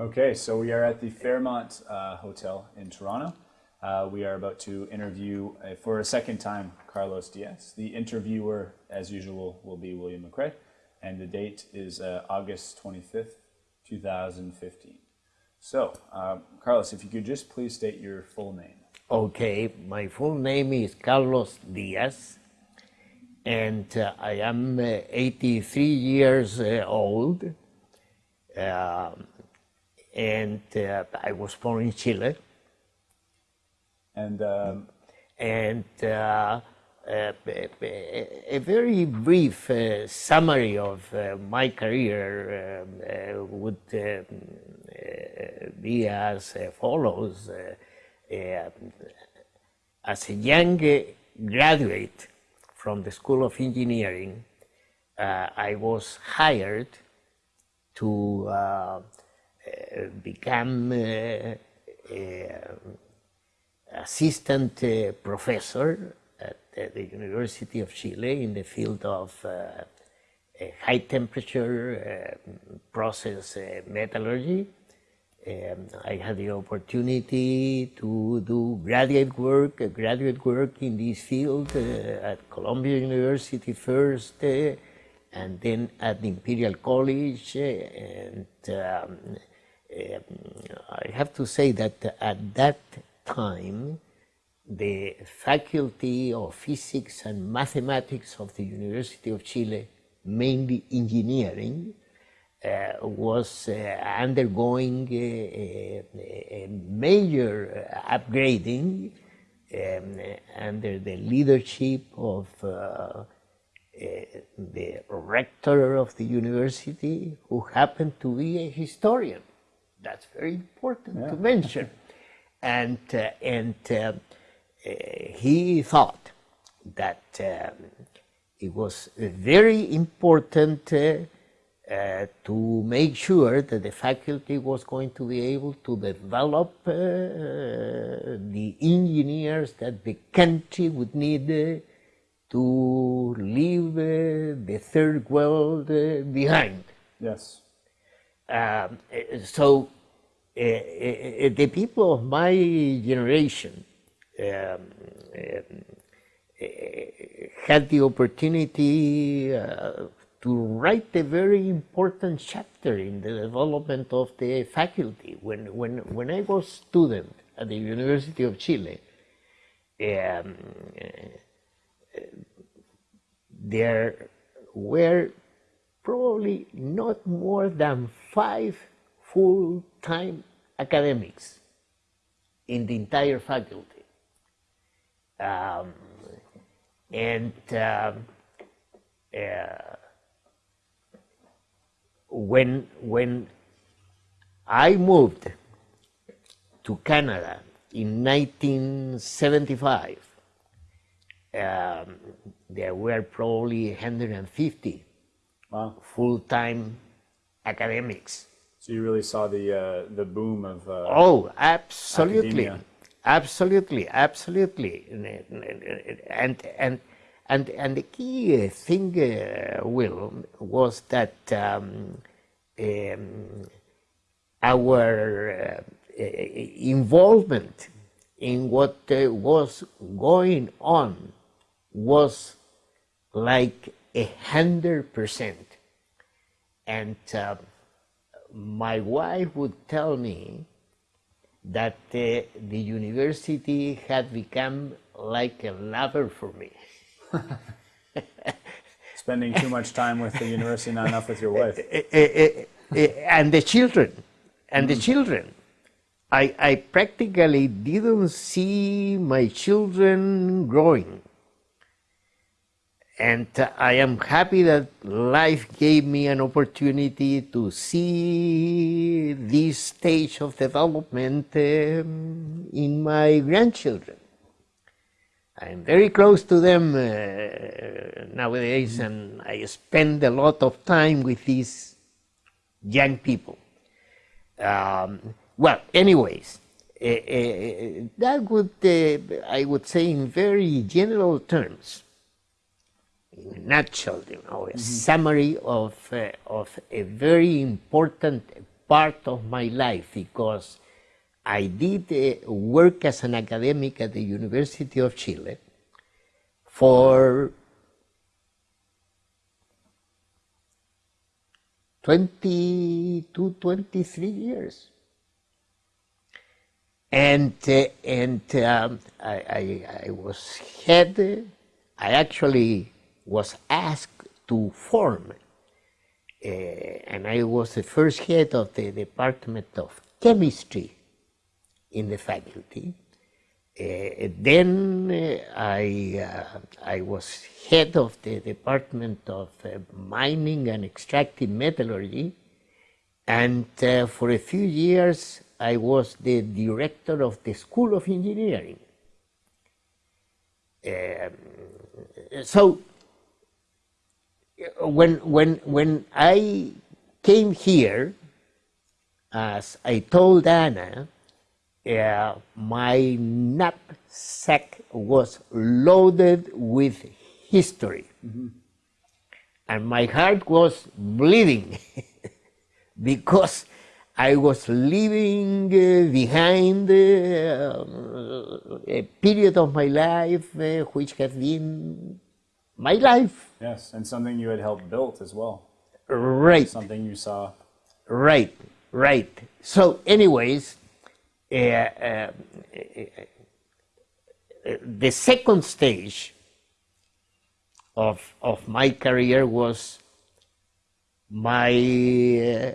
Okay, so we are at the Fairmont uh, Hotel in Toronto. Uh, we are about to interview uh, for a second time Carlos Diaz. The interviewer, as usual, will be William McRae, and the date is uh, August 25th, 2015. So, uh, Carlos, if you could just please state your full name. Okay, my full name is Carlos Diaz, and uh, I am uh, 83 years old, um, and uh, I was born in Chile. And um, And uh, a, a- a very brief uh, summary of uh, my career um, uh, would um, uh, be as uh, follows. Uh, uh, as a young uh, graduate from the School of Engineering, uh, I was hired to uh, uh, become uh, a assistant uh, professor at uh, the University of Chile in the field of uh, uh, high temperature uh, process uh, metallurgy. Um, I had the opportunity to do graduate work, uh, graduate work in this field uh, at Columbia University first, uh, and then at the Imperial College. uh, and um, I have to say that at that time, the Faculty of Physics and Mathematics of the University of Chile, mainly engineering, uh, was uh, undergoing a, a, a major upgrading um, under the leadership of uh, uh, the rector of the university, who happened to be a historian. That's very important to mention. And, uh, and uh, uh, he thought that um, it was very important uh, uh, to make sure that the faculty was going to be able to develop uh, the engineers that the country would need uh, to leave the third world behind. yes, Um, so the people of my generation um, had the opportunity uh, to write a very important chapter in the development of the faculty. When, when, when I was student at the University of Chile, um, there were probably not more than five full-time academics in the entire faculty. Um, and um, uh, when, when I moved to Canada in 1975, um, there were probably 150 wow. full-time academics. So you really saw the uh, the boom of uh, Oh, absolutely, Academia. absolutely, absolutely, and and and and the key uh, thing, uh, Will, was that um, um, our uh, involvement in what uh, was going on was like a hundred percent, and. Uh, my wife would tell me that uh, the university had become like a lover for me. spending too much time with the university, not enough with your wife. Eh, eh, eh, and the children, and the children. I, I practically didn't see my children growing. And I am happy that life gave me an opportunity to see this stage of development um, in my grandchildren. I'm very close to them uh, nowadays, and I spend a lot of time with these young people. Um, well, anyways, uh, uh, that would, uh, I would say, in very general terms, a nutshell, you know, a summary of, uh, of a very important part of my life because I did uh, work as an academic at the University of Chile for 22, 23 years. And, uh, and um, I, I, I was head, I actually was asked to form, uh, and I was the first head of the Department of Chemistry in the faculty. Uh, then uh, I, uh, I was head of the Department of uh, Mining and Extractive Metallurgy, and uh, for a few years I was the director of the School of Engineering. Um, so when, when, when I came here, as I told Anna, uh, my knapsack was loaded with history. Mm-hmm. And my heart was bleeding because I was leaving uh, behind uh, a period of my life uh, which has been my life. Yes, and something you had helped build as well. Right. Something you saw. Right, right. So, anyways, uh, uh, the second stage of, of my career was my uh,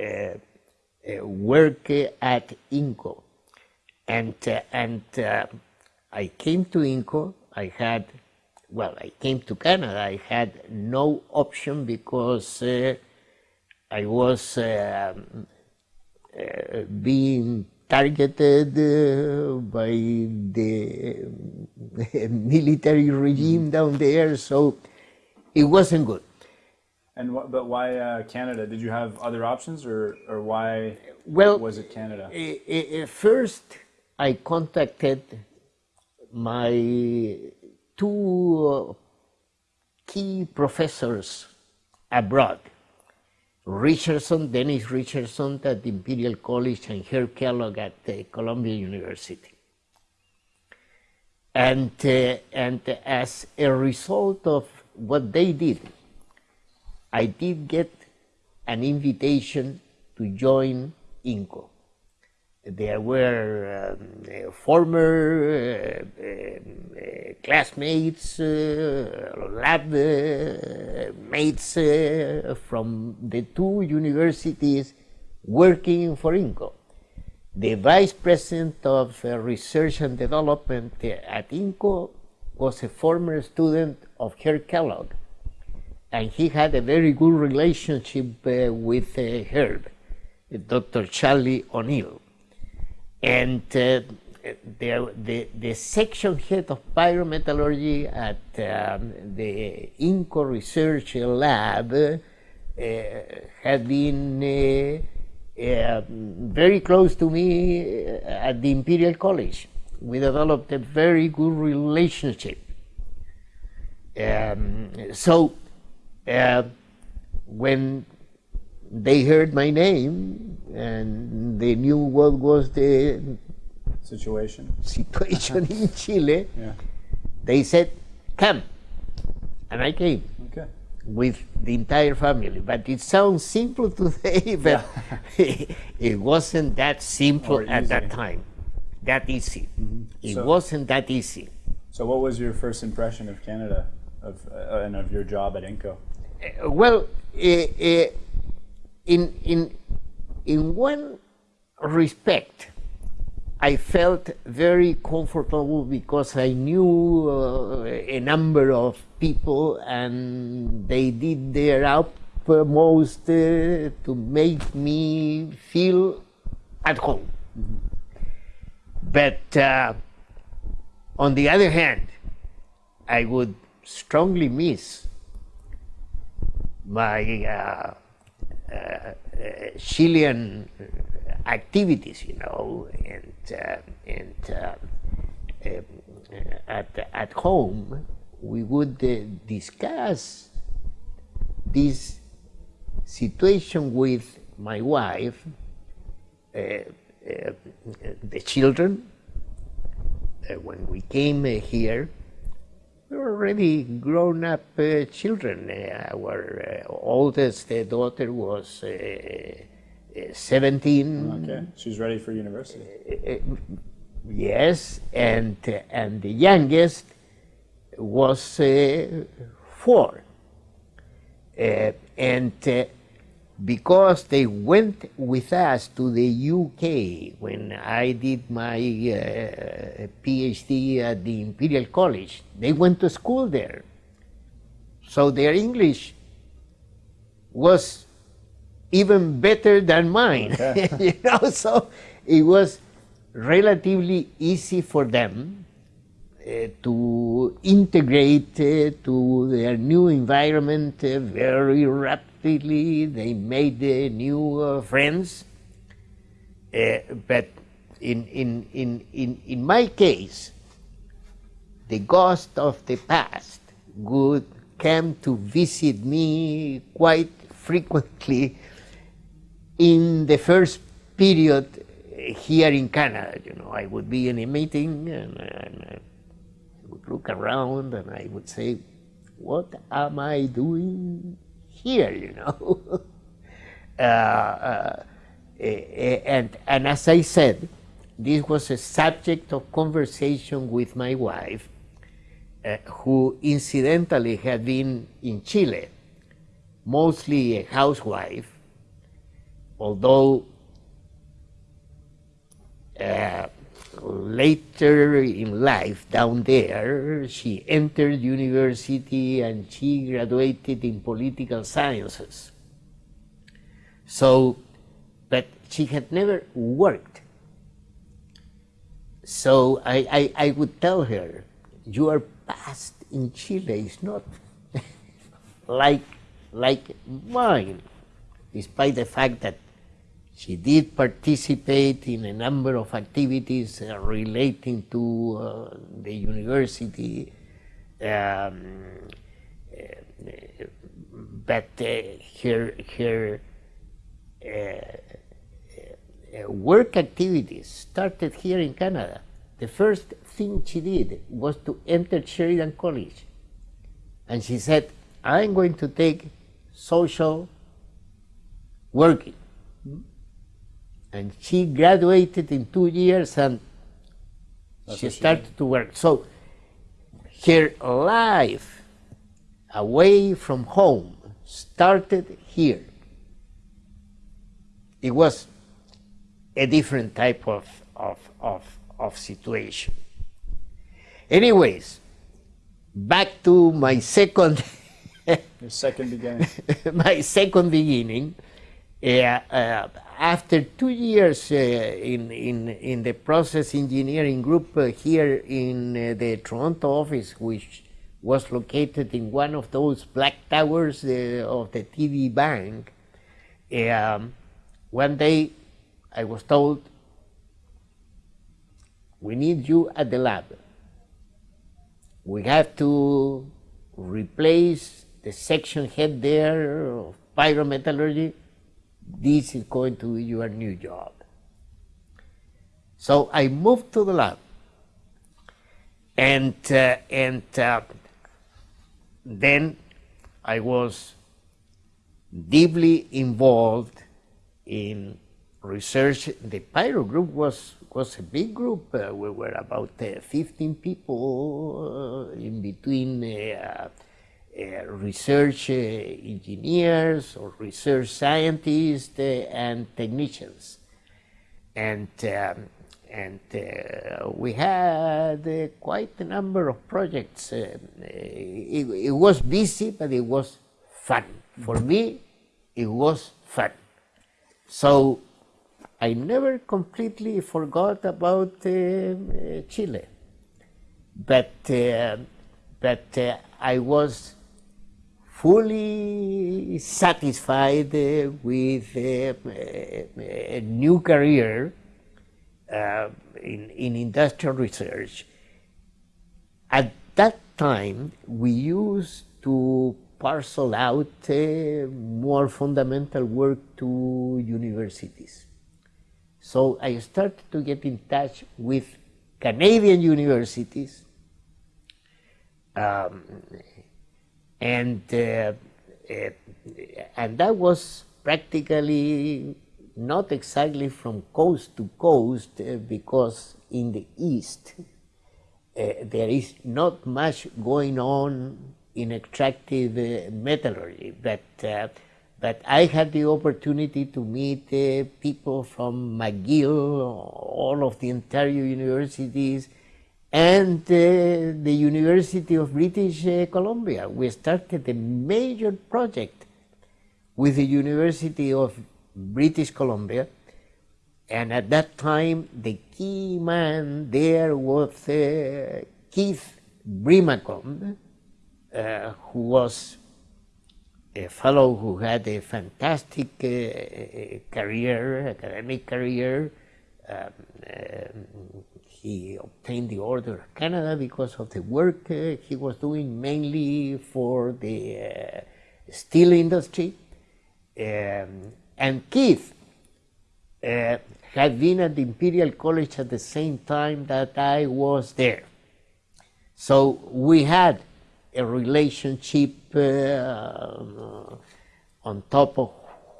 uh, work at INCO. And, uh, and I came to INCO, I had, well, I came to Canada, I had no option because I was um, being targeted uh, by the military regime down there, so it wasn't good. And but why uh, Canada? Did you have other options, or or why well, was it Canada? first, I contacted my two key professors abroad Richardson, Denys Richardson at Imperial College and Herb Kellogg at the Columbia University. And, uh, and as a result of what they did, I did get an invitation to join INCO. There were um, former uh, uh, classmates, uh, lab uh, mates uh, from the two universities working for INCO. The vice president of uh, research and development at INCO was a former student of Herb Kellogg, and he had a very good relationship with Herb, Dr. Charlie O'Neill. And uh, the, the, the, section head of pyrometallurgy at um, the INCO Research Lab uh, had been uh, uh, very close to me at the Imperial College. We developed a very good relationship. Um, so uh, when they heard my name and they knew what was the situation situation in Chile. Yeah. They said, "Come," and I came. Okay. With the entire family, but it sounds simple today, but yeah. it wasn't that simple at that time. That easy. Mm-hmm. It so, wasn't that easy. So, what was your first impression of Canada, of uh, and of your job at INCO? Uh, well, uh in in in one respect, I felt very comfortable because I knew uh, a number of people and they did their utmost uh, to make me feel at home. But uh, on the other hand, I would strongly miss my uh, Chilean activities, you know, and uh, and uh, um, at at home we would discuss this situation with my wife, uh, uh, the children. Uh, when we came uh, here, already grown up uh, children. Uh, our uh, oldest uh, daughter was uh, 17. Okay, she's ready for university. yes, and, and the youngest was four. and because they went with us to the UK when I did my uh, PhD at the Imperial College. They went to school there. So their English was even better than mine. Okay. you know, so it was relatively easy for them uh, to integrate uh, to their new environment uh, very rapidly completely. They made uh, new uh, friends. Uh, but in, in, in, in, in my case, the ghost of the past would come to visit me quite frequently in the first period here in Canada. You know, I would be in a meeting and, and I would look around and I would say, what am I doing here, you know. uh, uh, and, and as I said, this was a subject of conversation with my wife, uh, who incidentally had been in Chile, mostly a housewife, although uh, later in life down there, she entered university and she graduated in political sciences. So, but she had never worked. So I, I, I would tell her, your past in Chile is not like, like mine, despite the fact that she did participate in a number of activities uh, relating to uh, the university, um, uh, but uh, her, her uh, work activities started here in Canada. The first thing she did was to enter Sheridan College. And she said, I'm going to take social working and she graduated in two years and That's she started she to work. So her life away from home started here. It was a different type of, of, of, of situation. Anyways, back to my second second beginning. my second beginning. Uh, uh, after two years uh, in, in, in the process engineering group here in the Toronto office, which was located in one of those black towers of the TD Bank, um, one day I was told, we need you at the lab. We have to replace the section head there of pyrometallurgy this is going to be your new job. So I moved to the lab, and uh, and uh, then I was deeply involved in research. The Pyro group was was a big group. Uh, we were about uh, 15 people uh, in between uh, research uh, engineers or research scientists uh, and technicians. And, um, and we had quite a number of projects. It, it was busy, but it was fun. For me, it was fun. So I never completely forgot about uh, Chile, but uh, but uh, I was fully satisfied uh, with a, a, new career uh, in, in industrial research. At that time, we used to parcel out uh, more fundamental work to universities. So I started to get in touch with Canadian universities, um, and uh, uh, and that was practically not exactly from coast to coast uh, because in the east there is not much going on in extractive metallurgy, but but I had the opportunity to meet uh, people from McGill, all of the Ontario universities, and uh, the University of British uh, Columbia. We started a major project with the University of British Columbia, and at that time the key man there was uh, Keith Brimacombe, uh, who was a fellow who had a fantastic uh, career, academic career. Um, um, he obtained the Order of Canada because of the work uh, he was doing mainly for the uh, steel industry. Um, and Keith uh, had been at the Imperial College at the same time that I was there. So we had a relationship uh, on top of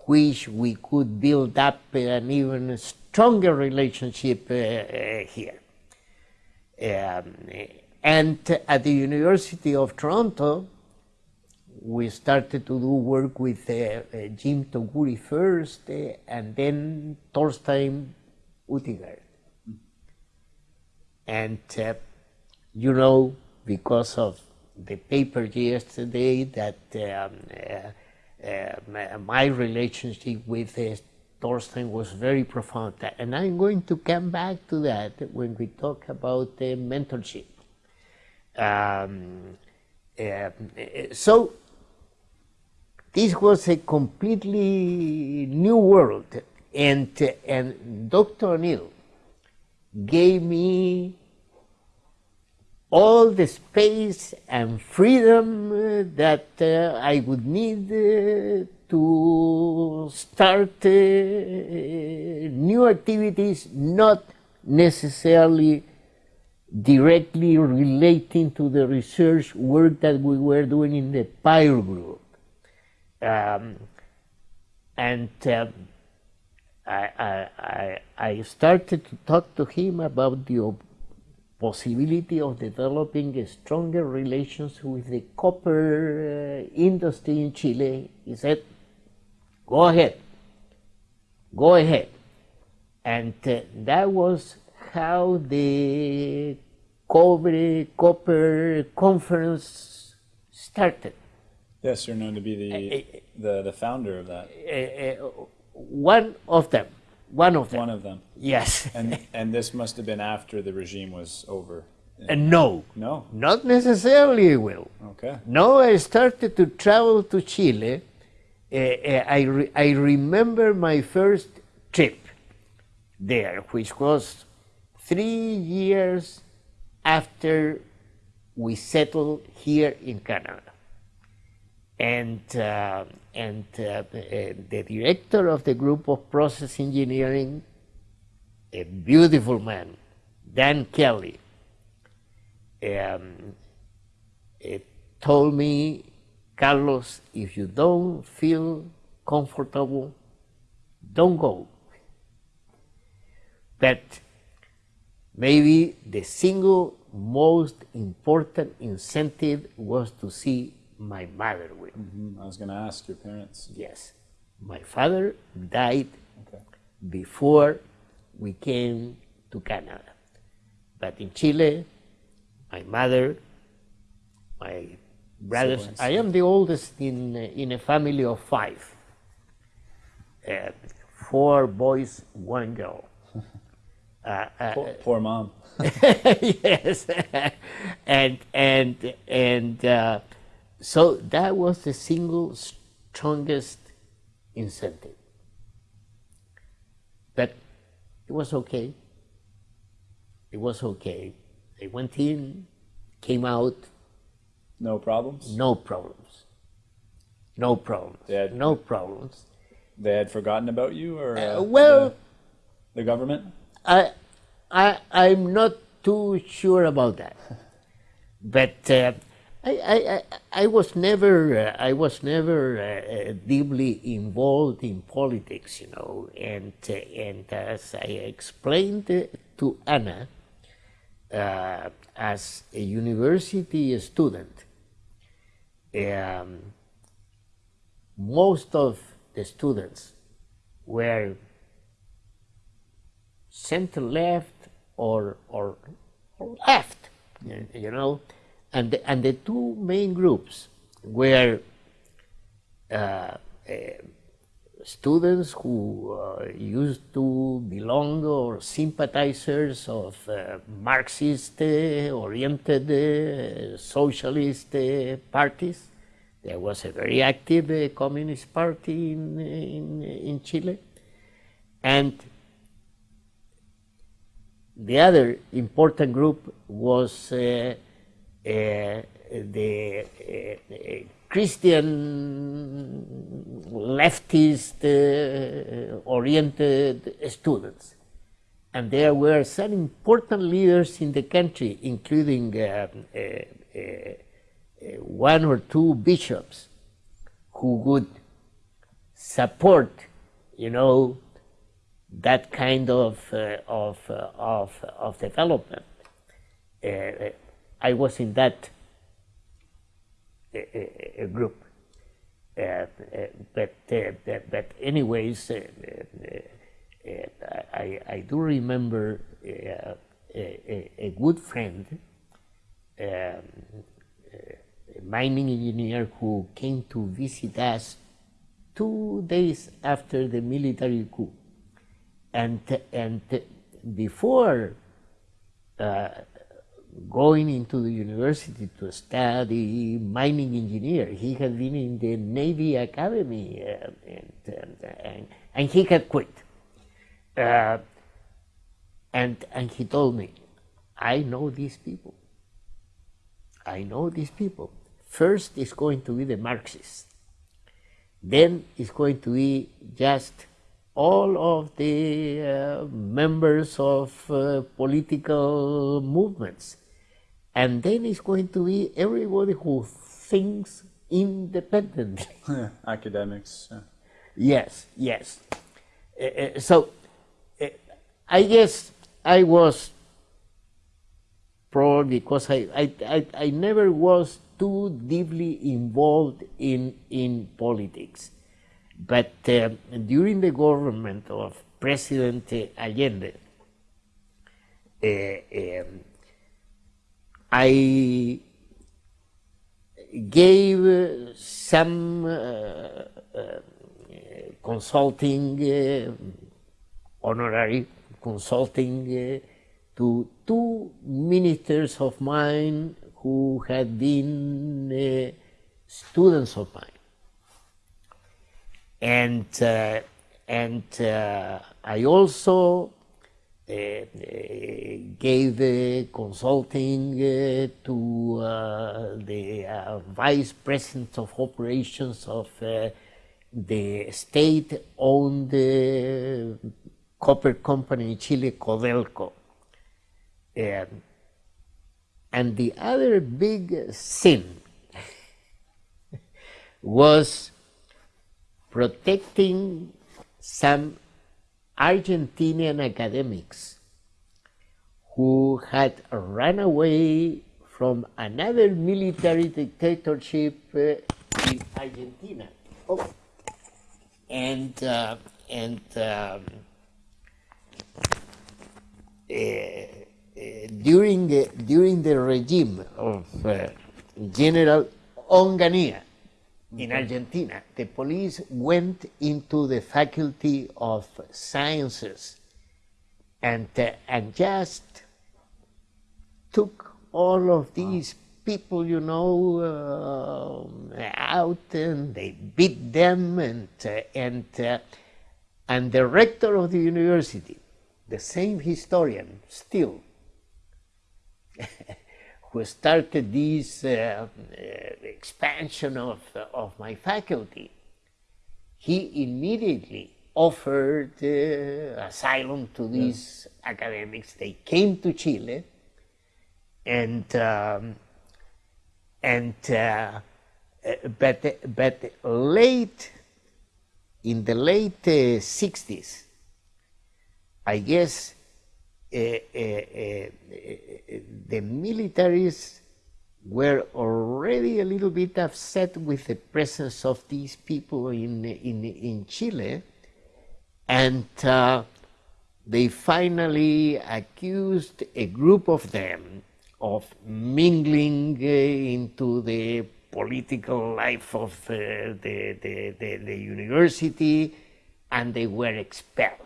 which we could build up an even stronger relationship uh, here. Um, and at the University of Toronto, we started to do work with uh, uh, Jim Toguri first, uh, and then Torstein Utigard. And you know, because of the paper yesterday that um, uh, uh, my relationship with uh, Torstein was very profound. And I'm going to come back to that when we talk about mentorship. Um, so this was a completely new world. And, and Dr. O'Neill gave me all the space and freedom uh, that uh, I would need uh, to start new activities, not necessarily directly relating to the research work that we were doing in the Pyro group. Um, and uh, I, I, I started to talk to him about the possibility of developing stronger relations with the copper uh, industry in Chile, he said, go ahead, go ahead. And uh, that was how the Cobre Copper Conference started. Yes, you're known to be the, uh, the, the founder of that. one of them one of them. One of them. Yes. and and this must have been after the regime was over. Uh, no. No. Not necessarily, Will. Okay. No, I started to travel to Chile. Uh, uh, I, re I remember my first trip there, which was three years after we settled here in Canada. And uh, and uh, the director of the group of process engineering, a beautiful man, Dan Kelly, um, told me, Carlos, if you don't feel comfortable, don't go. But maybe the single most important incentive was to see my mother will. Mm -hmm. I was going to ask your parents. Yes. My father died okay. before we came to Canada. But in Chile, my mother, my brothers, Siblings. I am the oldest in, in a family of five. Uh, four boys, one girl. Uh, uh, poor, poor, mom. yes, and and and uh, so that was the single strongest incentive. But it was okay. It was okay. They went in, came out. No problems? No problems. no problems, Yeah. no problems. They had forgotten about you, or uh, well, the, the government? I, I, I'm not too sure about that, but uh, I, I, I, I was never, uh, I was never uh, uh, deeply involved in politics, you know, and uh, and as I explained uh, to Anna, uh, as a university student, um, most of the students were center left or, or, or left, you know, and the, and the two main groups were uh, uh, students who uh, used to belong or sympathizers of uh, Marxist uh, oriented uh, socialist uh, parties. There was a very active uh, communist party in, in, in Chile. And the other important group was the Christian leftist uh, oriented students. And there were some important leaders in the country, including uh, uh, uh, one or two bishops who would support, you know, that kind of uh, of uh, of of development. I was in that uh, group, but but, anyways, uh, uh, uh, I I do remember a, a, a good friend, um, a mining engineer who came to visit us two days after the military coup. And and before uh, going into the university to study mining engineer, he had been in the Navy Academy uh, and, and, and, and he had quit. Uh, and and he told me, I know these people. I know these people. First is going to be the Marxists. Then it's going to be just all of the uh, members of uh, political movements. And then it's going to be everybody who thinks independently. Academics. yeah. yes, yes. Uh, so uh, I guess I was probably because I, I, I, I never was too deeply involved in, in politics. But uh, during the government of President Allende, uh, um, I gave some uh, uh, consulting, uh, honorary consulting to two ministers of mine who had been students of mine. And and I also gave uh, consulting uh, to uh, the uh, vice president of operations of uh, the state-owned copper company in Chile, Codelco. Um, and the other big sin was protecting some Argentinian academics who had run away from another military dictatorship uh, in Argentina. Oh. And, uh, and um, uh, uh, during, the, during the regime of uh, General Onganía, in Argentina, the police went into the faculty of sciences and, uh, and just took all of these people, you know, uh, out and they beat them and, uh, and, uh, and the rector of the university, the same historian still, who started this uh, expansion of, of my faculty, he immediately offered uh, asylum to these yeah. academics. They came to Chile, and um, and uh, but but late in the late uh, 60s, I guess uh, uh, uh, the militaries were already a little bit upset with the presence of these people in in in Chile, and uh, they finally accused a group of them of mingling uh, into the political life of uh, the, the, the, the, university and they were expelled.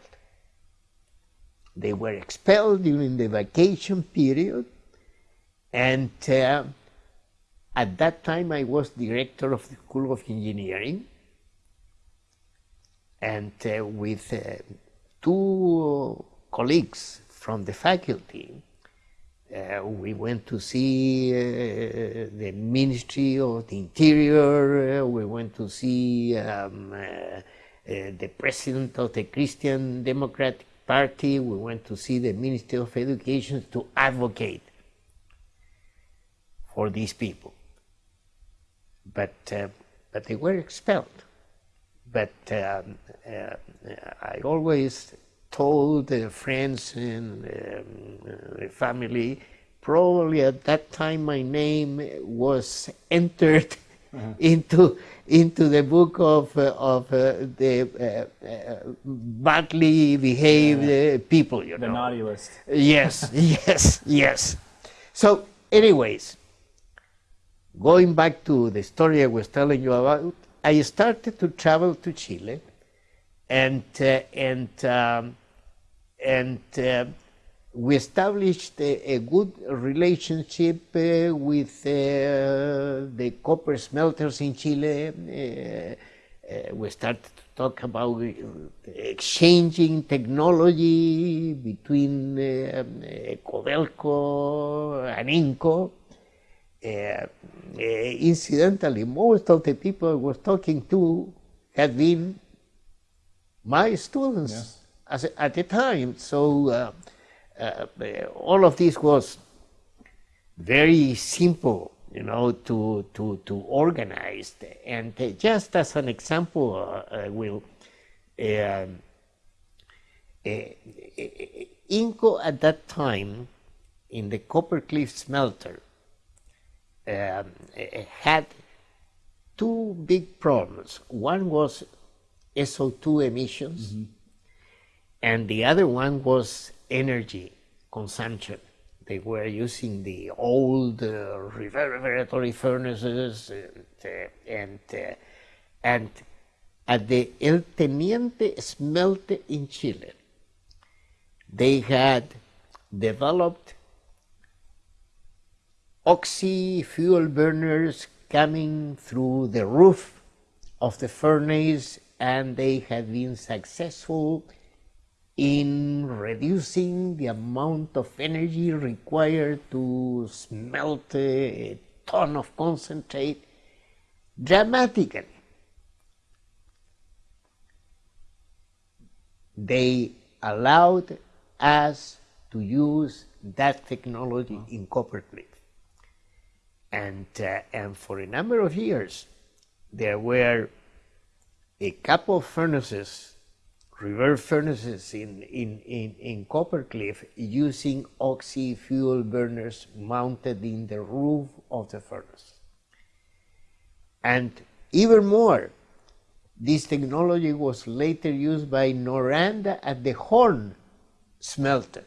They were expelled during the vacation period and uh, at that time I was director of the School of Engineering and uh, with uh, two colleagues from the faculty uh, we went to see uh, the Ministry of the Interior, uh, we went to see um, uh, uh, the President of the Christian Democratic Party, we went to see the Ministry of Education to advocate for these people. But, uh, but they were expelled. But um, I always told the friends and um, the family, probably at that time my name was entered uh -huh. into into the book of uh, of uh, the uh, uh, badly behaved uh, people. You the know, the naughty list. Yes, yes, yes. So, anyways, going back to the story I was telling you about, I started to travel to Chile, and and. Um, and uh, we established a, a, good relationship uh, with uh, the copper smelters in Chile. Uh, uh, we started to talk about uh, exchanging technology between Codelco and INCO. incidentally, most of the people I was talking to had been my students. Yes as, at the time. So uh, uh, all of this was very simple, you know, to, to, to organize. And uh, just as an example, I will, um, INCO at that time in the Copper Cliff smelter um, had two big problems. One was SO2 emissions, mm -hmm and the other one was energy consumption. They were using the old uh, reverberatory furnaces and, uh, and, uh, and at the El Teniente smelter in Chile, they had developed oxy fuel burners coming through the roof of the furnace and they had been successful in reducing the amount of energy required to smelt a ton of concentrate dramatically. They allowed us to use that technology in Copper Cliff. And, uh, and for a number of years, there were a couple of furnaces reverse furnaces in, in, in, in Copper Cliff using oxy fuel burners mounted in the roof of the furnace. And even more, this technology was later used by Noranda at the Horne smelter.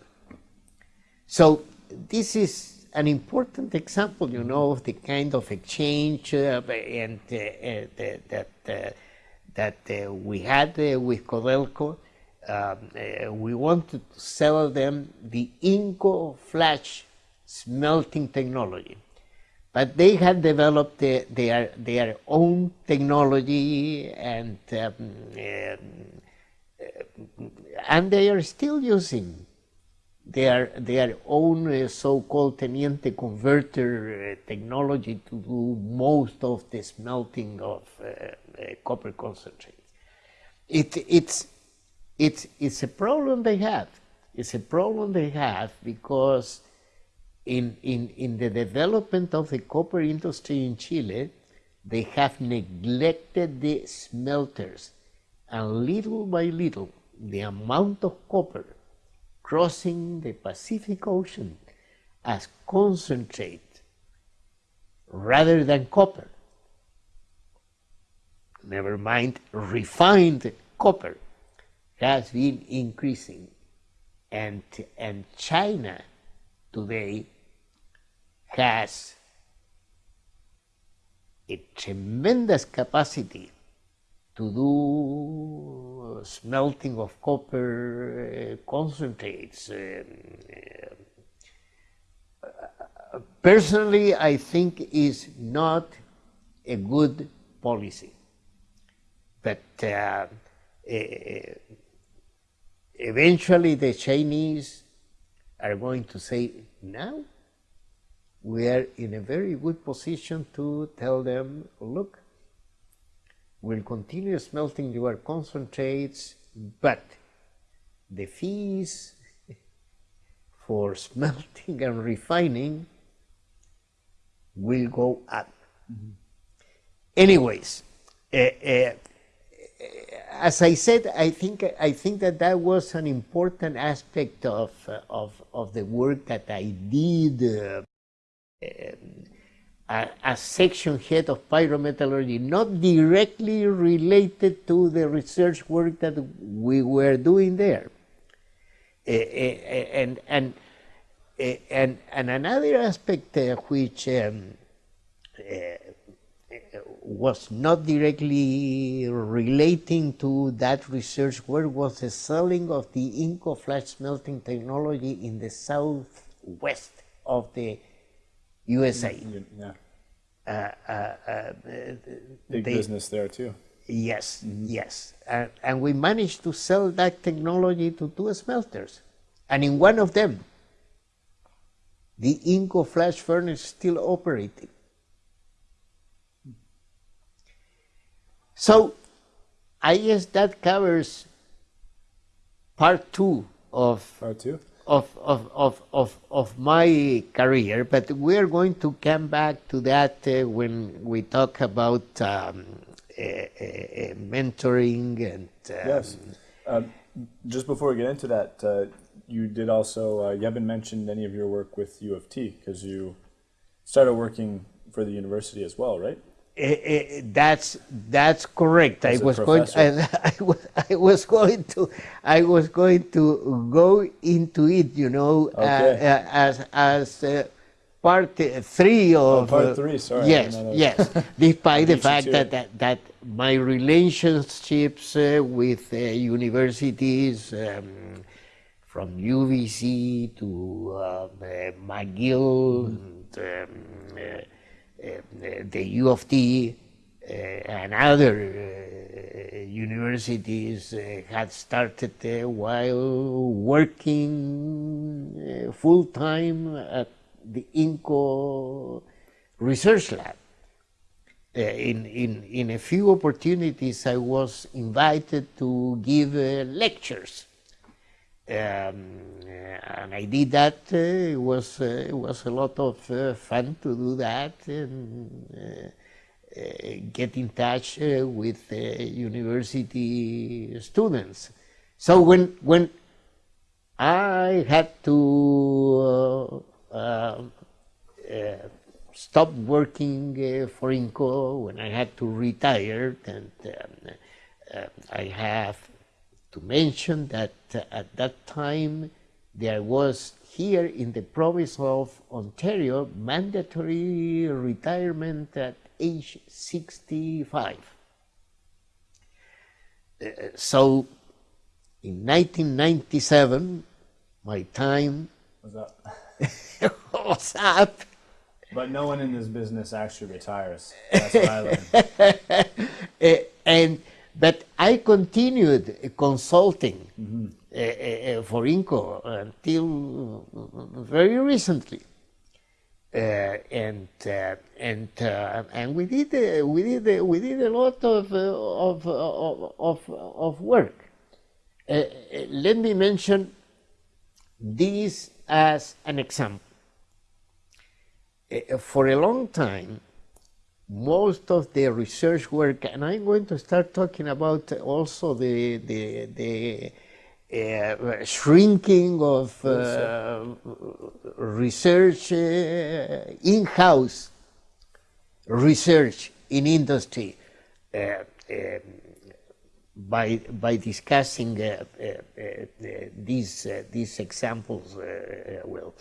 So this is an important example, you know, of the kind of exchange uh, and uh, uh, that uh, that uh, we had uh, with Codelco. Um, uh, we wanted to sell them the Inco flash smelting technology. But they had developed their, their, own technology and, um, and they are still using their their own uh, so-called teniente converter uh, technology to do most of the smelting of uh, copper concentrate. It, it's it's it's a problem they have. It's a problem they have because in in in the development of the copper industry in Chile, they have neglected the smelters, and little by little, the amount of copper crossing the Pacific Ocean as concentrate rather than copper. Never mind refined copper has been increasing and, and China today has a tremendous capacity to do smelting of copper uh, concentrates. Um, uh, personally, I think is not a good policy. But uh, eventually the Chinese are going to say, now we are in a very good position to tell them, look, we'll continue smelting your concentrates, but the fees for smelting and refining will go up. Mm -hmm. Anyways, uh, uh, as I said, I think I think that that was an important aspect of of of the work that I did uh, as section head of pyrometallurgy, not directly related to the research work that we were doing there, uh, and and and and another aspect which. Um, was not directly relating to that research work was the selling of the Inco flash smelting technology in the southwest of the USA. Yeah. Uh, uh, uh, Big they, business there too. Yes, mm -hmm. yes. and we managed to sell that technology to two smelters. And in one of them, the Inco flash furnace still operating. So I guess that covers part two of part two of, of, of, of, of my career, but we're going to come back to that uh, when we talk about um, uh, uh, mentoring and. Um, yes. Um, just before we get into that, uh, you did also, uh, you haven't mentioned any of your work with U of T because you started working for the university as well, right? Uh, that's that's correct. As I was going. I, I, was, I was going to. I was going to go into it. You know, uh, okay. uh, as as uh, part three oh, of. Oh, part three. Sorry. Yes. Yes. Despite the fact that, that that my relationships uh, with uh, universities. Um, from UBC to McGill mm. and, um, uh, the U of T uh, and other uh, universities had started while working full time at the INCO research lab. Uh, in, in, in a few opportunities, I was invited to give uh, lectures um, and I did that. Uh, it was uh, it was a lot of uh, fun to do that and get in touch with university students. So when when I had to stop working uh, for INCO when I had to retire, and um, uh, I have to mention that uh, at that time there was here in the province of Ontario mandatory retirement at age 65. Uh, so in 1997, my time was up. was up. But no one in this business actually retires. That's what I learned. uh, and but I continued consulting mm -hmm. uh, uh, for INCO until very recently. Uh, and uh, and uh, and we did uh, we did uh, we did a lot of uh, of, of of of work. let me mention this as an example. for a long time, most of the research work, and I'm going to start talking about also the the the uh, shrinking of uh, research, uh, in-house research in industry uh, um, by by discussing uh, uh, these these examples. well,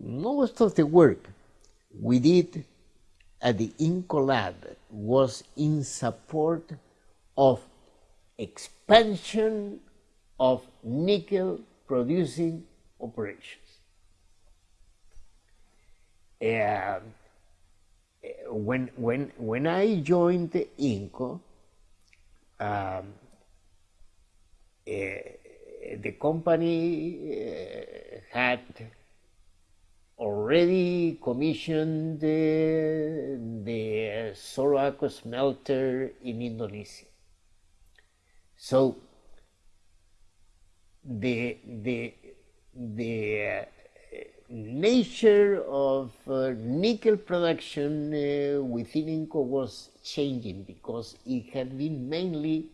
most of the work we did at the INCO lab was in support of expansion of nickel producing operations. Uh, when, when, when I joined the INCO, um, uh, the company uh, had already commissioned the, the smelter in Indonesia. So the the the uh, nature of uh, nickel production uh, within INCO was changing because it had been mainly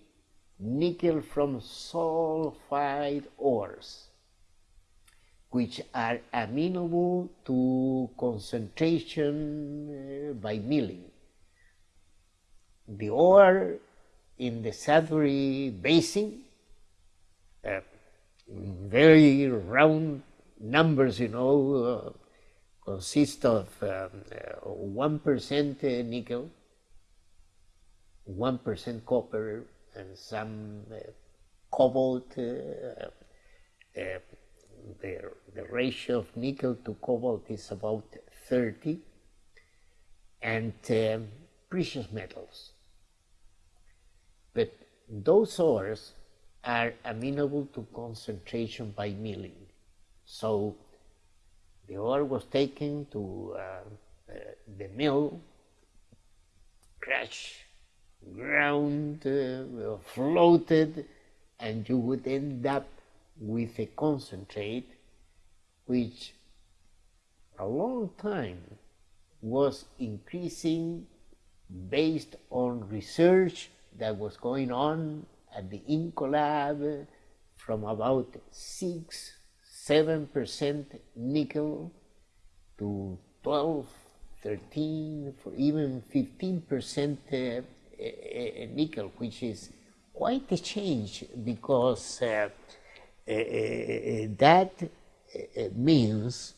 nickel from sulfide ores, which are amenable to concentration uh, by milling. The ore in the Sudbury Basin, uh, very round numbers, you know, uh, consist of um, uh, one uh, nickel, one percent copper, and some uh, cobalt. The, the ratio of nickel to cobalt is about 30, and um, precious metals. But those ores are amenable to concentration by milling. So the ore was taken to uh, uh, the mill, crushed, ground, uh, floated, and you would end up with a concentrate which a long time was increasing based on research that was going on at the INCO lab from about 6 7% nickel to 12 13 for even 15% uh, uh, uh, nickel which is quite a change because uh Eh, eh, eh, that means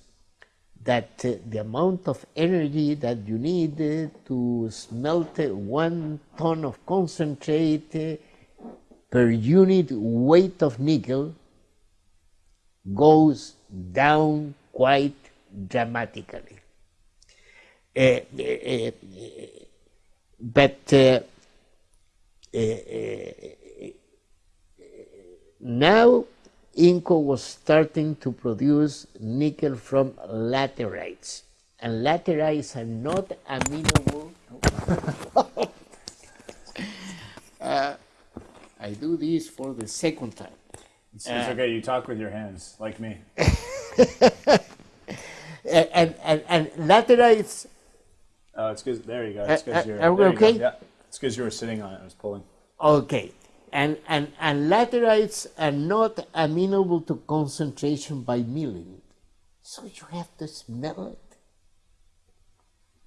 that the amount of energy that you need to smelt one ton of concentrate per unit weight of nickel goes down quite dramatically. Uh, uh, but uh, now INCO was starting to produce nickel from laterites, and laterites are not amenable. uh, I do this for the second time. It's, it's uh, okay. You talk with your hands, like me. and, and, and laterites. Oh, it's because there you go. It's because uh, you're. Are we okay? You yeah, it's because you were sitting on it. I was pulling. Okay and, and, and laterites are not amenable to concentration by milling. So you have to smell it.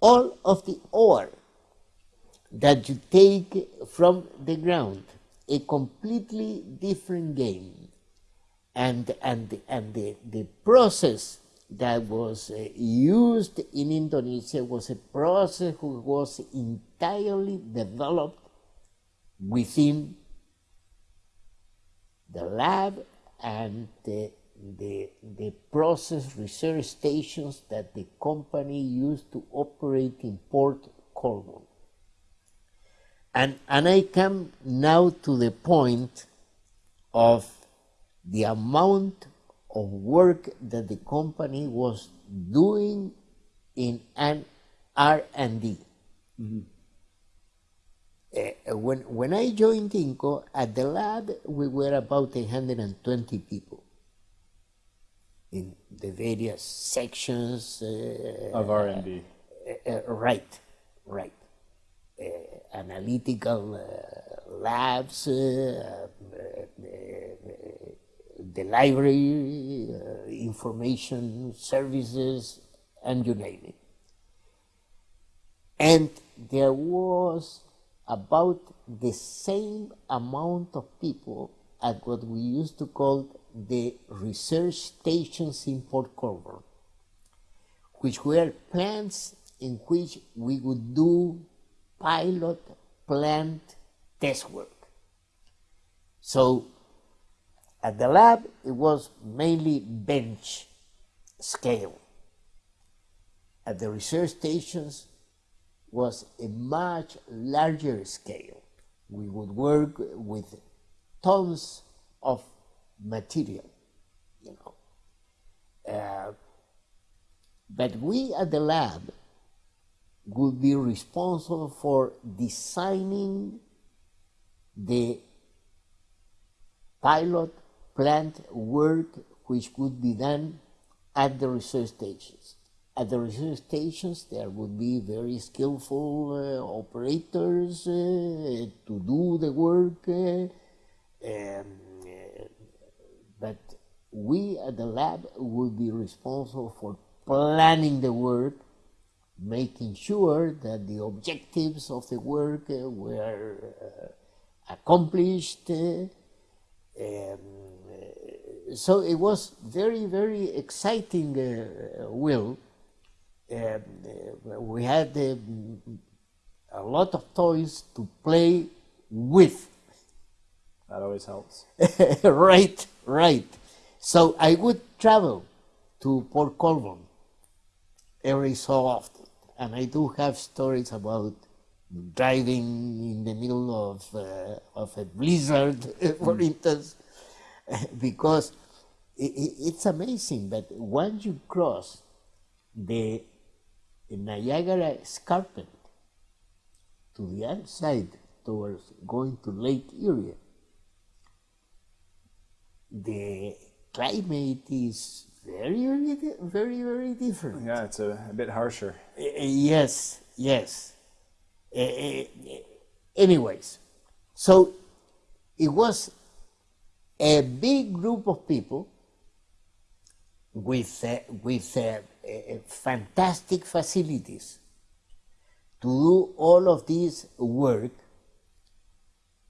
All of the ore that you take from the ground, a completely different game. And, and, and the, the process that was uh, used in Indonesia was a process which was entirely developed within the lab and the, the, the process research stations that the company used to operate in Port Colborne. And, and I come now to the point of the amount of work that the company was doing in R&D. Uh, when, when I joined Inco, at the lab, we were about 120 people in the various sections. Uh, Of R&D. uh, uh, right, right. Analytical uh, labs, uh, uh, the library, uh, information services, and you name it. And there was about the same amount of people at what we used to call the research stations in Port Colborne which were plants in which we would do pilot plant test work. So at the lab, it was mainly bench scale. At the research stations was a much larger scale. We would work with tons of material, you know. Uh, but we at the lab would be responsible for designing the pilot plant work which would be done at the research stations. At the research stations, there would be very skillful uh, operators uh, to do the work, um, but we at the lab would be responsible for planning the work, making sure that the objectives of the work uh, were accomplished. um, so it was very, very exciting, uh, Will. Uh, we had a lot of toys to play with. That always helps. right, right. So I would travel to Port Colborne every so often, and I do have stories about driving in the middle of uh, of a blizzard, for instance, because i i- it's amazing. But once you cross the Niagara Escarpment to the other side towards going to Lake Erie, the climate is very, very, very, very different. Yeah, it's a, a bit harsher. Uh, yes, yes. Uh, uh, anyways, so it was a big group of people with with fantastic facilities to do all of this work.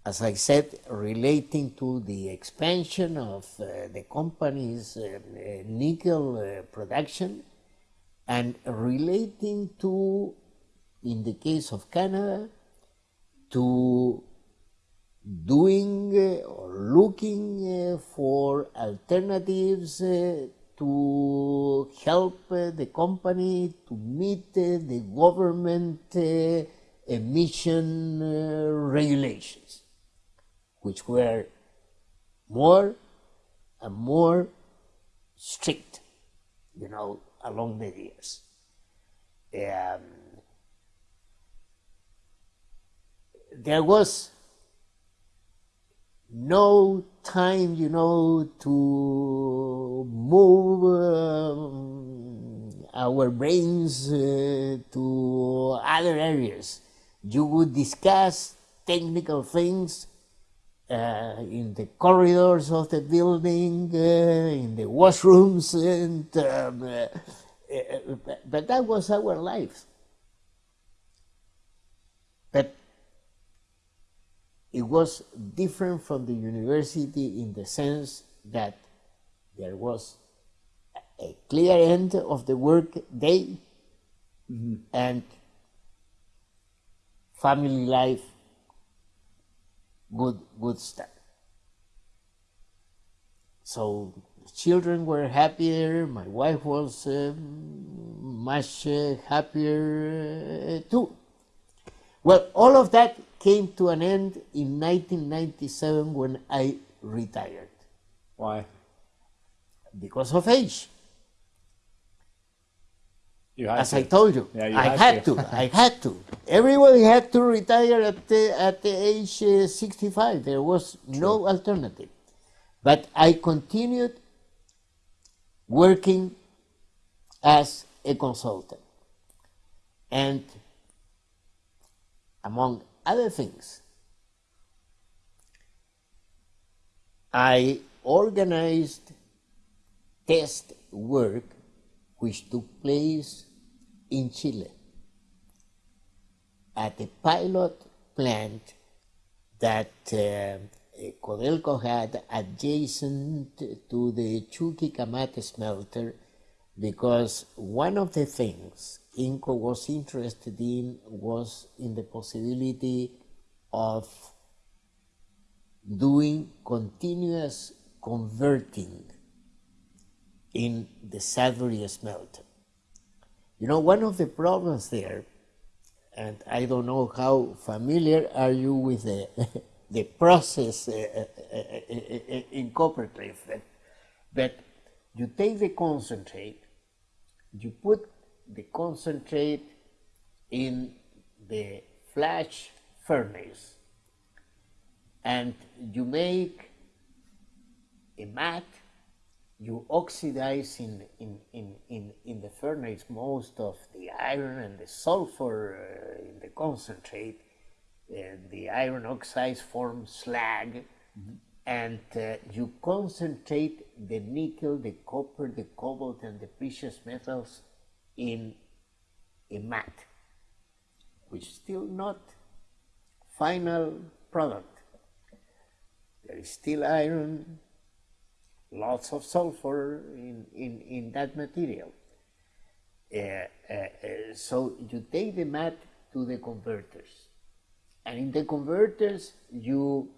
As I said, relating to the expansion of uh, the company's uh, nickel uh, production and relating to, in the case of Canada, to doing uh, or looking uh, for alternatives uh, to help uh, the company to meet uh, the government uh, emission regulations, which were more and more strict, you know, along the years. Um, there was no time, you know, to move um, our brains uh, to other areas. You would discuss technical things uh, in the corridors of the building, uh, in the washrooms, and um, uh, uh, but that was our life. But it was different from the university in the sense that there was a- clear end of the work day and family life would would start. So children were happier. My wife was um, much uh, happier uh, too. Well, all of that came to an end in 1997 when I retired. Why? because of age. As to. I told you, Yeah, you I had had to. to. I had to. Everybody had to retire at the, at the age uh, 65. There was no alternative. But I continued working as a consultant. And among other things, I organized test work which took place in Chile at a pilot plant that uh, Codelco had adjacent to the Chuquicamata smelter because one of the things INCO was interested in was in the possibility of doing continuous converting in the Sudbury smelter. You know, one of the problems there, and I don't know how familiar are you with the, the process uh, uh, uh, uh, in but you take the concentrate, you put the concentrate in the flash furnace, and you make a matte you oxidize in, in, in, in, in the furnace most of the iron and the sulfur uh, in the concentrate. Uh, the iron oxides form slag, and uh, you concentrate the nickel, the copper, the cobalt, and the precious metals in a matte, which is still not final product. There is still iron, lots of sulfur in, in, in that material. Uh, uh, uh, so you take the matte to the converters. And in the converters, you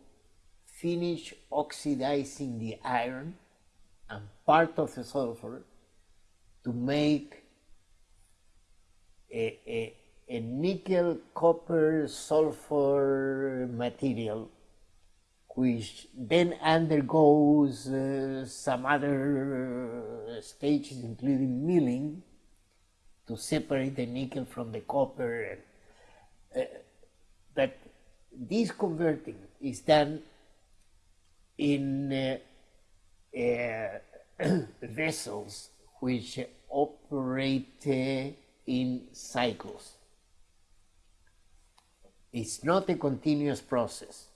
finish oxidizing the iron and part of the sulfur to make a, a, a nickel copper sulfur material which then undergoes uh, some other uh, stages, including milling, to separate the nickel from the copper. And, uh, but this converting is done in vessels which operate in cycles. It's not a continuous process.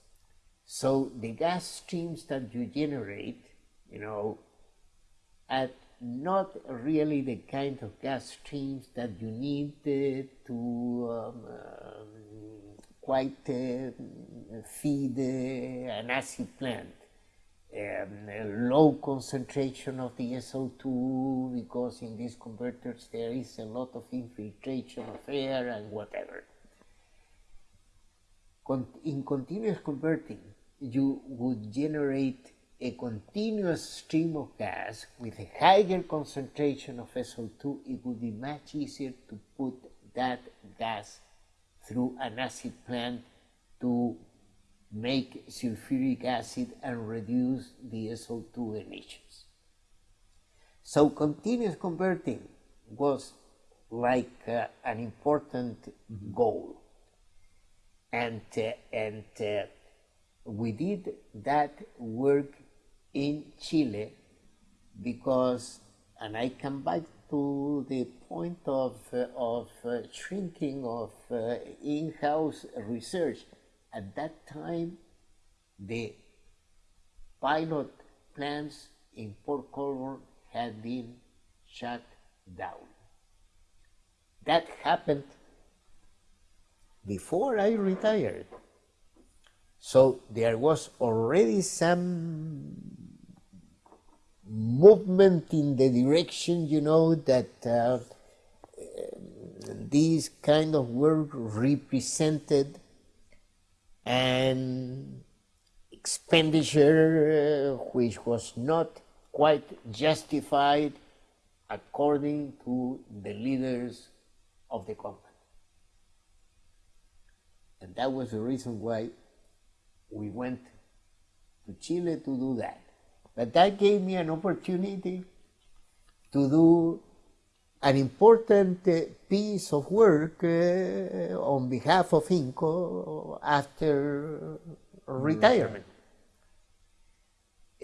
So the gas streams that you generate, you know, are not really the kind of gas streams that you need uh, to um, um, quite uh, feed uh, an acid plant. Um, low concentration of the SO2 because in these converters there is a lot of infiltration of air and whatever. Con in continuous converting, you would generate a continuous stream of gas with a higher concentration of SO2, it would be much easier to put that gas through an acid plant to make sulfuric acid and reduce the SO2 emissions. So continuous converting was like uh, an important mm -hmm. goal. And, uh, and uh, we did that work in Chile because, and I come back to the point of, of uh, shrinking of uh, in-house research. At that time, the pilot plants in Port Colborne had been shut down. That happened before I retired. So there was already some movement in the direction, you know, that uh, this kind of work represented an expenditure which was not quite justified according to the leaders of the company. And that was the reason why we went to Chile to do that. but that gave me an opportunity to do an important uh, piece of work uh, on behalf of INCO after retirement.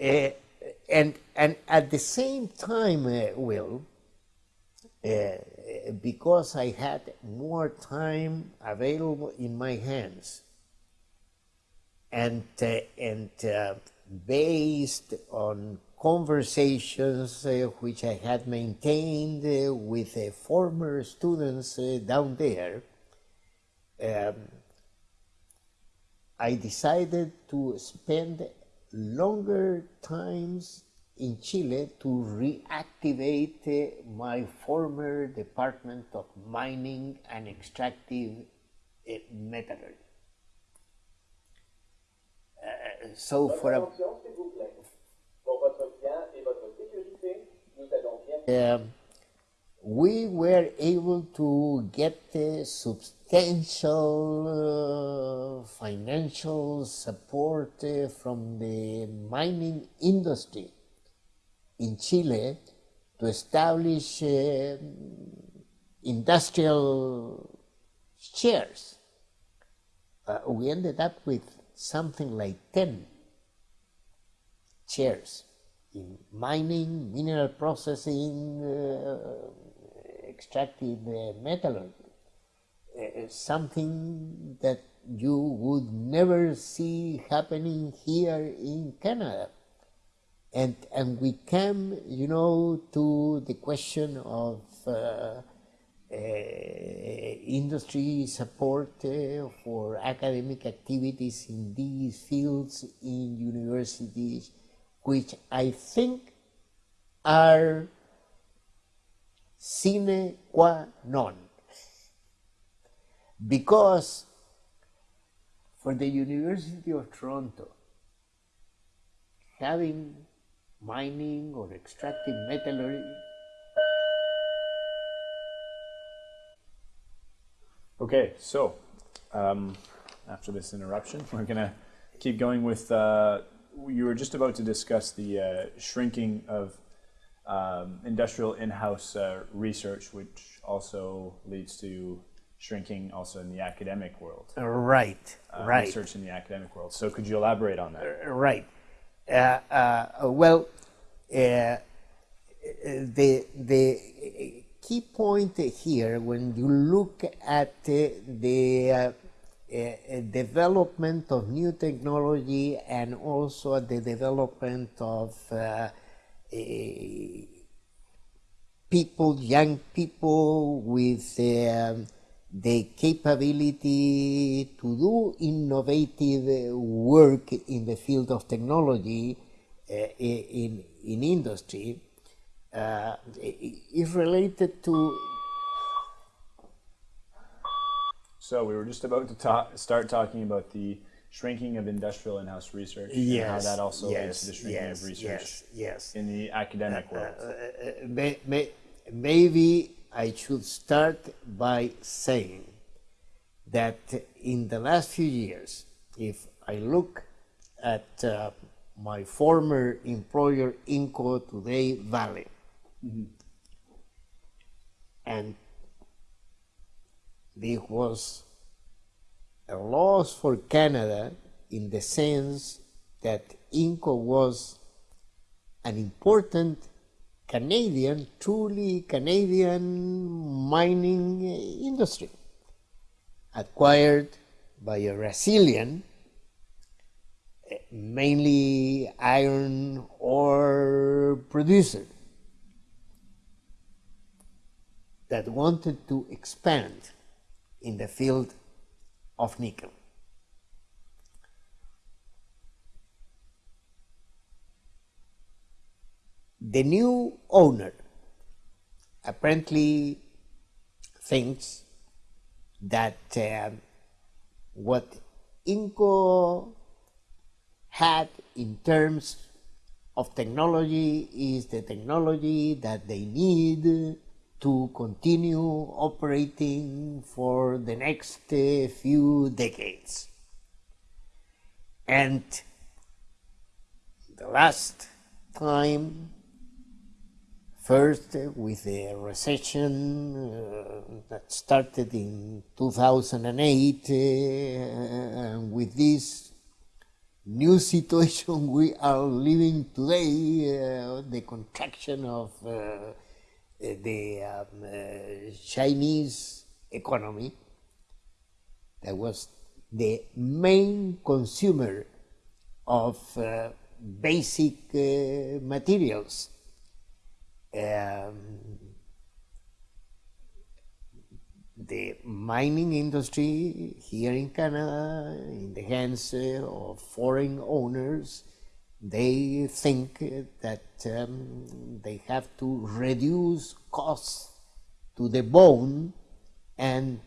Uh, and, and at the same time, uh, Will, uh, because I had more time available in my hands, and, uh, and based on conversations uh, which I had maintained uh, with uh, former students uh, down there, um, I decided to spend longer times in Chile to reactivate uh, my former department of mining and extractive uh, metallurgy. Uh, so for a, Attention, s'il vous plaît. Pour votre bien et votre sécurité, nous um, we were able to get uh, substantial uh, financial support uh, from the mining industry in Chile to establish uh, industrial chairs. Uh, we ended up with something like 10 chairs in mining, mineral processing, uh, extractive uh, metallurgy. Uh, something that you would never see happening here in Canada. And, and we came, you know, to the question of uh, uh, industry support uh, for academic activities in these fields in universities, which I think are sine qua non. Because for the University of Toronto, having mining or extractive metallurgy Okay, so um, after this interruption, we're going to keep going with. Uh, you were just about to discuss the uh, shrinking of um, industrial in-house uh, research, which also leads to shrinking also in the academic world. Right, uh, right. Research in the academic world. So could you elaborate on that? Right. Uh, uh, well, uh, the the key point here, when you look at uh, the uh, development of new technology and also the development of uh, people, young people with um, the capability to do innovative work in the field of technology uh, in, in industry. Uh, is related to So we were just about to ta- start talking about the shrinking of industrial in-house research and how that also leads to the shrinking yes, of research yes, yes. in the academic world. Uh, may, may, maybe I should start by saying that in the last few years, if I look at uh, my former employer, Inco, today Vale, and this was a loss for Canada in the sense that Inco was an important Canadian, truly Canadian mining industry, acquired by a Brazilian, eh, mainly iron ore producer, that wanted to expand in the field of nickel. The new owner apparently thinks that uh, what Inco had in terms of technology is the technology that they need to continue operating for the next uh, few decades. And the last time, first with the recession uh, that started in 2008, uh, and with this new situation we are living today, uh, the contraction of uh, the um, uh, Chinese economy, that was the main consumer of uh, basic uh, materials. Um, the mining industry here in Canada, in the hands uh, of foreign owners, they think that um, they have to reduce costs to the bone, and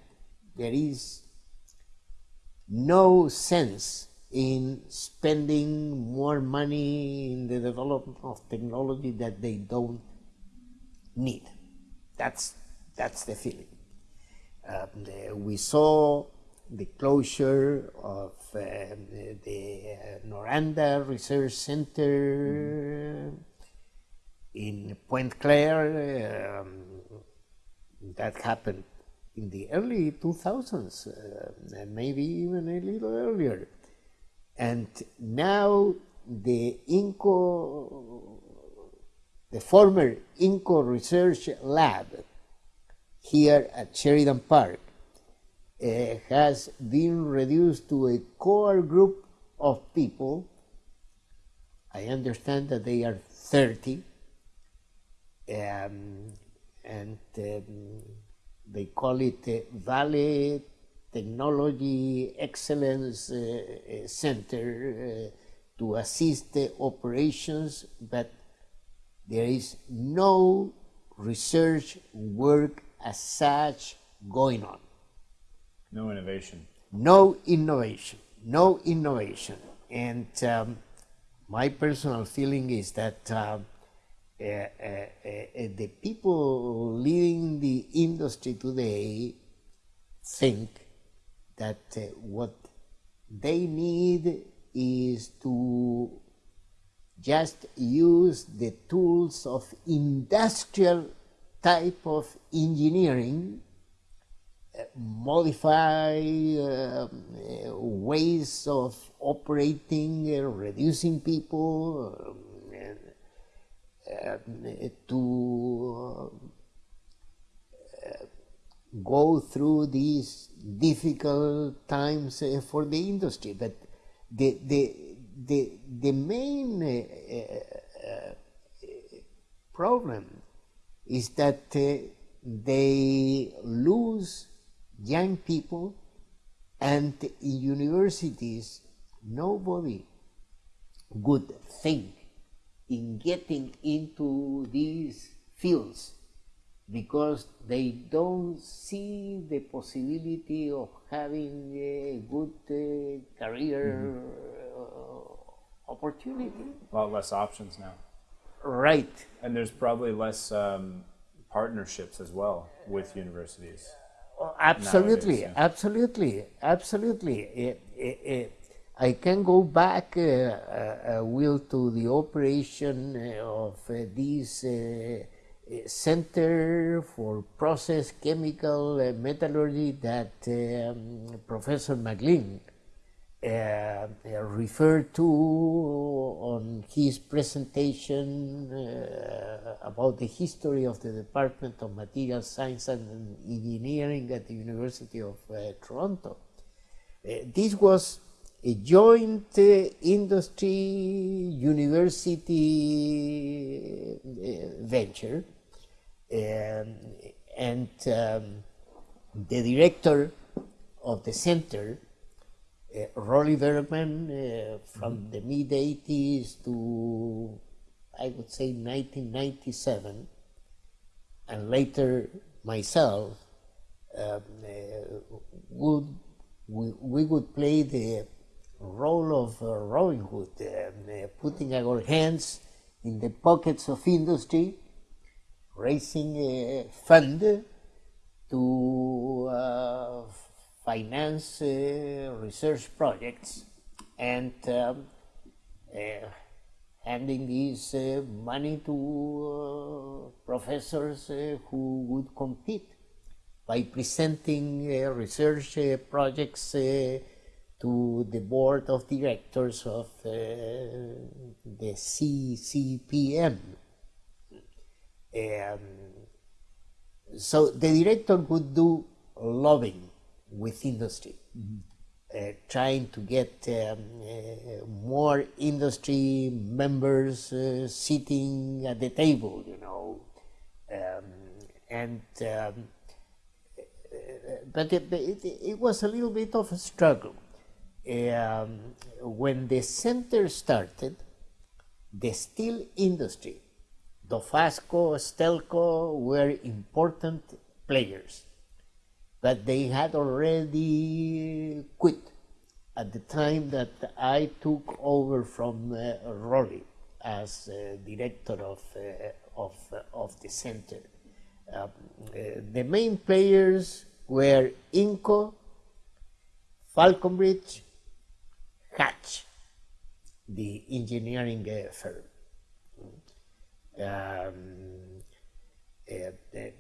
there is no sense in spending more money in the development of technology that they don't need. That's, that's the feeling. Um, we saw the closure of uh, the uh, Noranda Research Center in Pointe Claire. Um, that happened in the early 2000s, uh, maybe even a little earlier. And now the INCO, the former INCO Research Lab here at Sheridan Park has been reduced to a core group of people. I understand that they are 30, um, and um, they call it uh, Vale Technology Excellence uh, Center uh, to assist the operations, but there is no research work as such going on. No innovation. No innovation. No innovation. And um, my personal feeling is that uh, uh, uh, the people leading the industry today think that what they need is to just use the tools of industrial type of engineering, uh, modify uh, ways of operating, uh, reducing people, uh, to uh, go through these difficult times uh, for the industry. But the, the, the, the main problem is that they lose young people and in universities nobody would think in getting into these fields because they don't see the possibility of having a good uh, career mm -hmm. uh, opportunity. A lot less options now. Right. And there's probably less um, partnerships as well with universities. Absolutely, nowadays, yeah. absolutely, absolutely. It, it, it, I can go back, uh, uh, Will, to the operation of uh, this Center for Process Chemical Metallurgy that um, Professor McLean uh, referred to on his presentation uh, about the history of the Department of Material Science and Engineering at the University of uh, Toronto. this was a joint uh, industry university uh, venture um, and um, the director of the center uh, Rolly Bergman uh, from mm -hmm. the mid 80s to I would say 1997 and later myself um, uh, would we, we would play the role of uh, Robin Hood, uh, putting our hands in the pockets of industry, raising a fund to uh, finance uh, research projects and um, uh, handing this uh, money to professors who would compete by presenting research projects to the board of directors of uh, the CCPM. Um, so the director would do lobbying with industry, uh, trying to get um, uh, more industry members uh, sitting at the table, you know, um, and um, but it, it, it was a little bit of a struggle. Um, when the center started, the steel industry, Dofasco, Stelco were important players, but they had already quit at the time that I took over from uh, Rolly as uh, director of, uh, of, of the center. Um, uh, the main players were Inco, Falconbridge, Hatch, the engineering uh, firm. Um, uh, uh,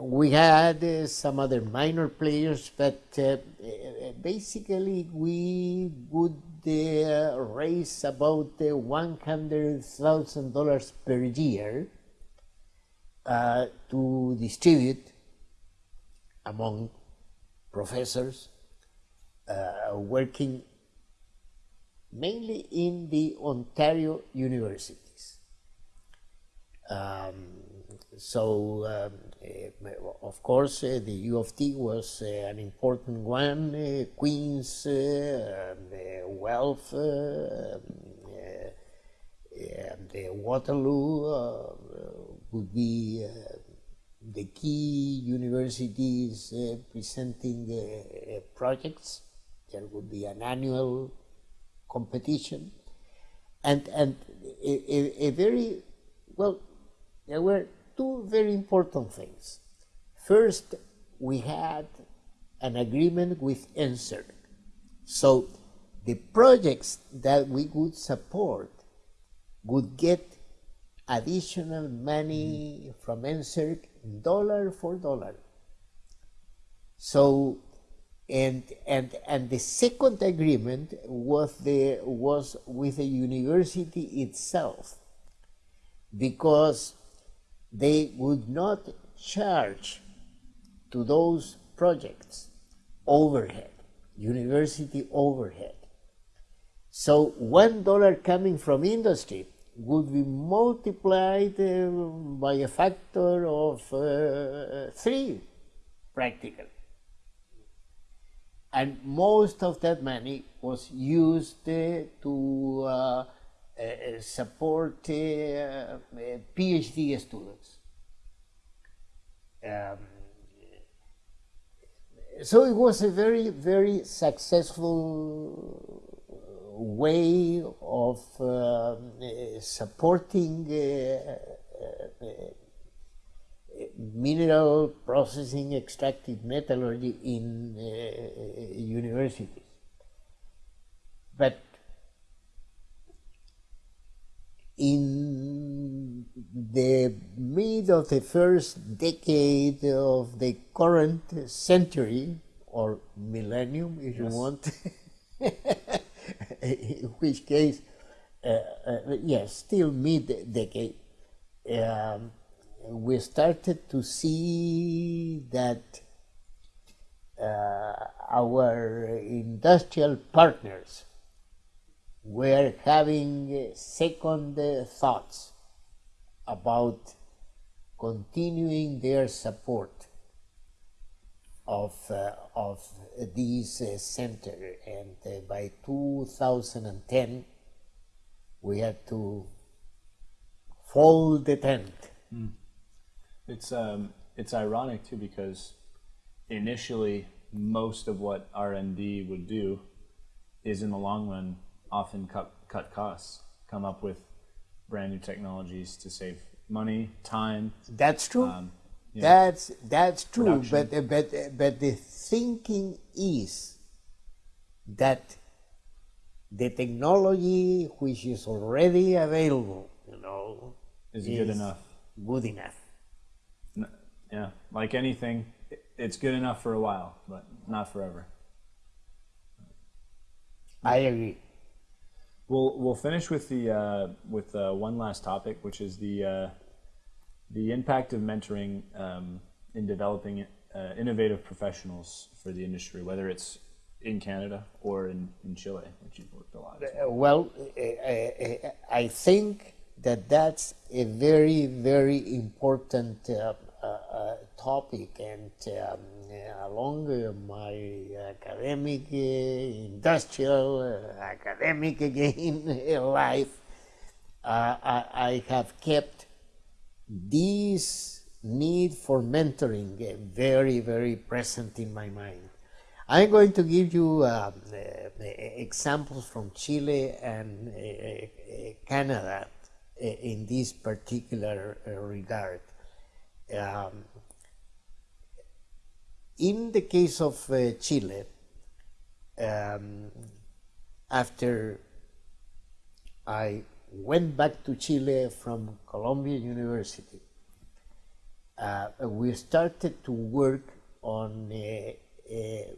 we had uh, some other minor players, but uh, uh, basically we would uh, raise about thousand dollars per year uh, to distribute among professors uh, working mainly in the Ontario universities. Um, so, um, uh, of course, uh, the U of T was uh, an important one, uh, Queen's, uh, Guelph, uh, and Waterloo would be the key universities uh, presenting uh, projects. There would be an annual competition, and and a, a, a, very well. There were two very important things. First, we had an agreement with NSERC, so the projects that we would support would get additional money from NSERC dollar for dollar. So, and and and the second agreement was the was with the university itself, because they would not charge to those projects overhead, university overhead. So one dollar coming from industry would be multiplied uh, by a factor of uh, three, practically. And most of that money was used uh, to uh, support uh, PhD students. Um, so it was a very, very successful way of uh, supporting uh, uh, mineral processing extractive metallurgy in universities. But in the mid of the first decade of the current century, or millennium if yes. you want, in which case, uh, uh, yes, still mid-decade, um, we started to see that uh, our industrial partners were having second thoughts about continuing their support of, uh, of this uh, center and uh, by 2010 we had to fold the tent. Mm. It's, um, it's ironic too because initially most of what R&D would do is in the long run often cut, cut costs, come up with brand new technologies to save money, time. That's true. Um, that's that's true, but but but the thinking is that the technology which is already available, you know, Is it good enough? Good enough. N- Yeah, like anything, it's good enough for a while, but not forever. I agree. We'll we'll finish with the uh, with uh, one last topic, which is the uh, the impact of mentoring um, in developing uh, innovative professionals for the industry, whether it's in Canada or in, in Chile, which you've worked a lot. as well. Uh, Well, uh, uh, I think that that's a very, very important uh, uh, uh, topic, and um, uh, along uh, my academic, uh, industrial, uh, academic again life, uh, I, I have kept this need for mentoring uh, very, very present in my mind. I'm going to give you um, uh, uh, examples from Chile and uh, uh, Canada uh, in this particular uh, regard. Um, in the case of uh, Chile, um, after I went back to Chile from Columbia University, uh, we started to work on a, a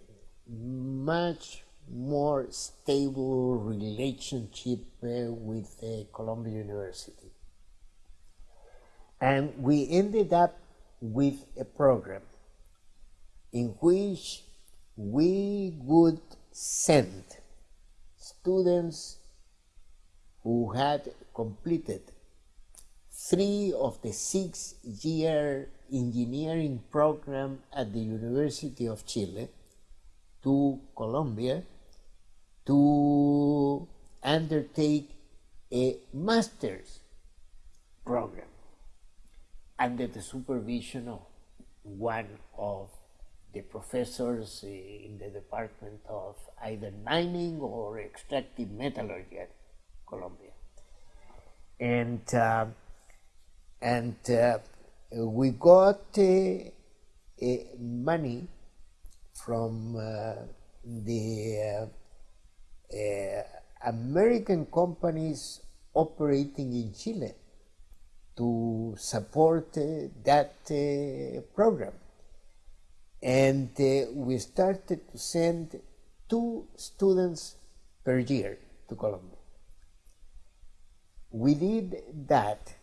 much more stable relationship uh, with uh, Columbia University. And we ended up with a program in which we would send students who had completed three of the six year engineering program at the University of Chile to Columbia to undertake a master's program under the supervision of one of the professors in the department of either mining or extractive metallurgy at Columbia. And, uh, and uh, we got uh, money from uh, the uh, uh, American companies operating in Chile to support that program. And we started to send two students per year to Columbia. We did that,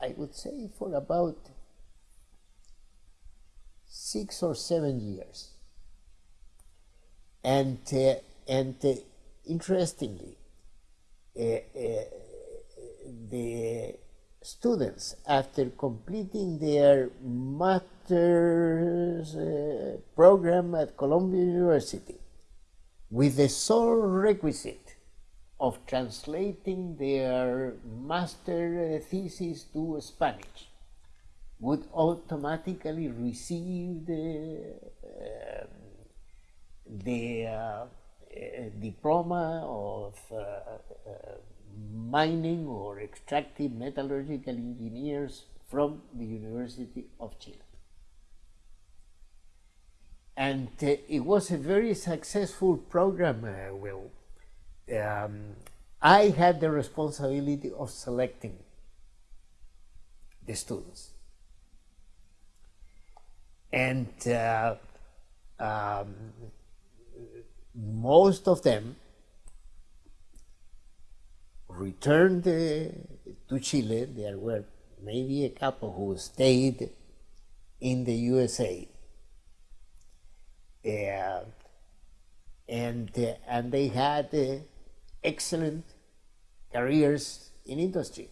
I would say, for about six or seven years. And, uh, and uh, interestingly, uh, the students, after completing their master's program at Columbia University, with the sole requisite of translating their master thesis to Spanish, would automatically receive the, uh, the uh, uh, diploma of mining or extractive metallurgical engineers from the University of Chile. And uh, it was a very successful program, uh, Will. Um, I had the responsibility of selecting the students. And uh, um, most of them returned to Chile. There were maybe a couple who stayed in the USA. Uh, and, uh, and they had uh, excellent careers in industry.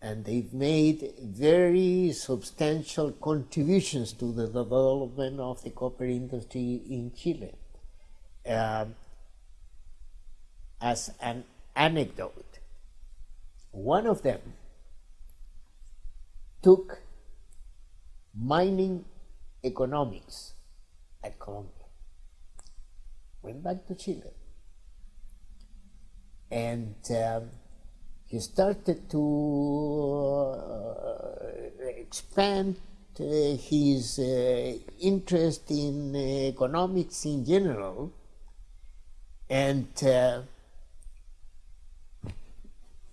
And they've made very substantial contributions to the development of the copper industry in Chile. Um, as an anecdote, one of them took mining economics at Columbia, went back to Chile, and um, he started to uh, expand uh, his uh, interest in economics in general And uh,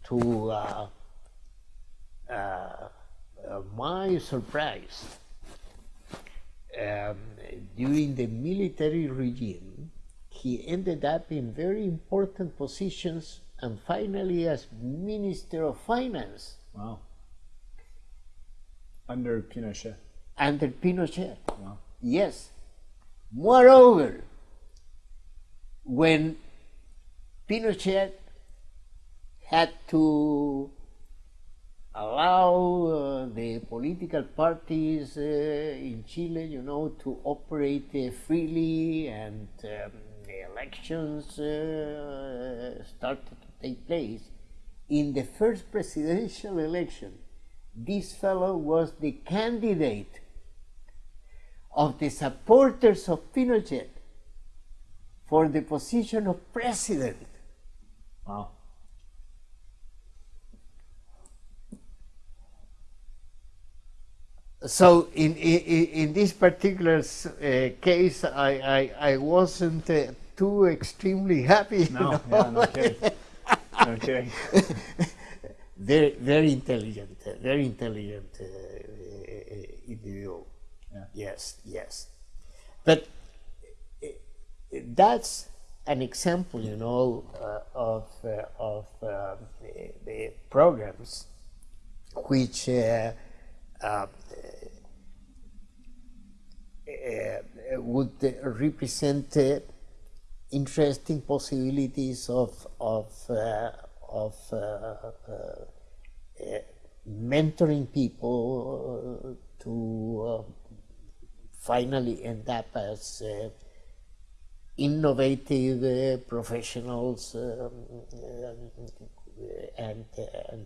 to uh, uh, my surprise, um, during the military regime, he ended up in very important positions and finally as Minister of Finance. Wow. Under Pinochet. Under Pinochet. Wow. Yes. Moreover, when Pinochet had to allow uh, the political parties uh, in Chile, you know, to operate uh, freely and um, the elections started to take place. In the first presidential election, this fellow was the candidate of the supporters of Pinochet for the position of president. Wow. So in, in, in this particular uh, case, I, I, I wasn't uh, too extremely happy. No, you yeah, know? no kidding. No kidding. very, very intelligent, uh, very intelligent uh, uh, individual. Yeah. Yes, yes. But that's an example, you know, uh, of, uh, of uh, the, the programs which uh, uh, uh, would uh, represent uh, interesting possibilities of of uh, of uh, mentoring people to uh, finally end up as innovative professionals um, and, and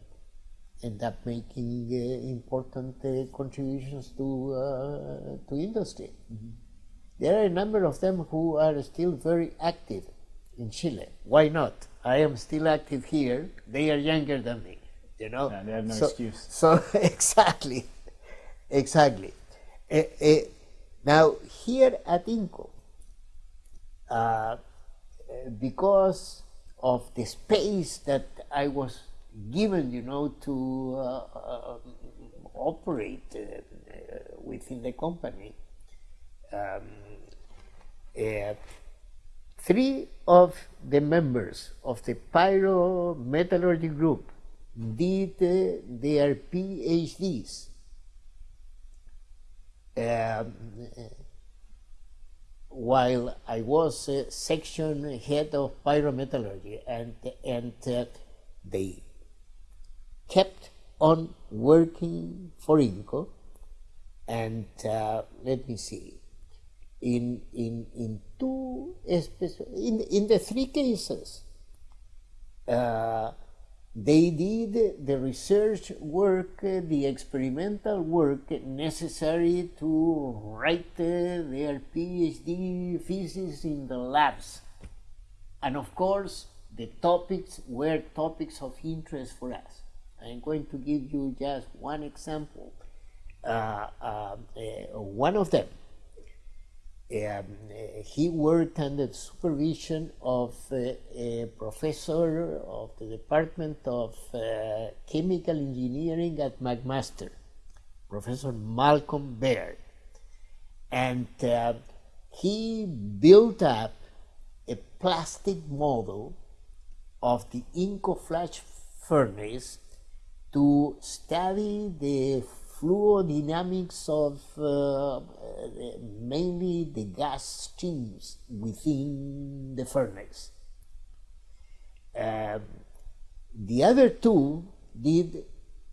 end up making uh, important uh, contributions to uh, to industry. There are a number of them who are still very active in Chile. Why not? I am still active here. They are younger than me. You know. Yeah, they have no so, excuse. So exactly, exactly. Eh, eh, now here at INCO, uh, because of the space that I was given, you know, to uh, uh, operate uh, uh, within the company. Um, three of the members of the pyrometallurgy group did uh, their PhDs. Um, while I was uh, section head of pyrometallurgy, and and uh, they kept on working for INCO, and uh, let me see, in in in two in in the three cases, uh, they did the research work, the experimental work necessary to write uh, their PhD thesis in the labs. And of course, the topics were topics of interest for us. I'm going to give you just one example. Uh, uh, uh, one of them um, uh, he worked under the supervision of uh, a professor of the Department of Chemical Engineering at McMaster, Professor Malcolm Baird. And he built up a plastic model of the Inco flash furnace to study the fluidodynamics of uh, mainly the gas streams within the furnace. Um, the other two did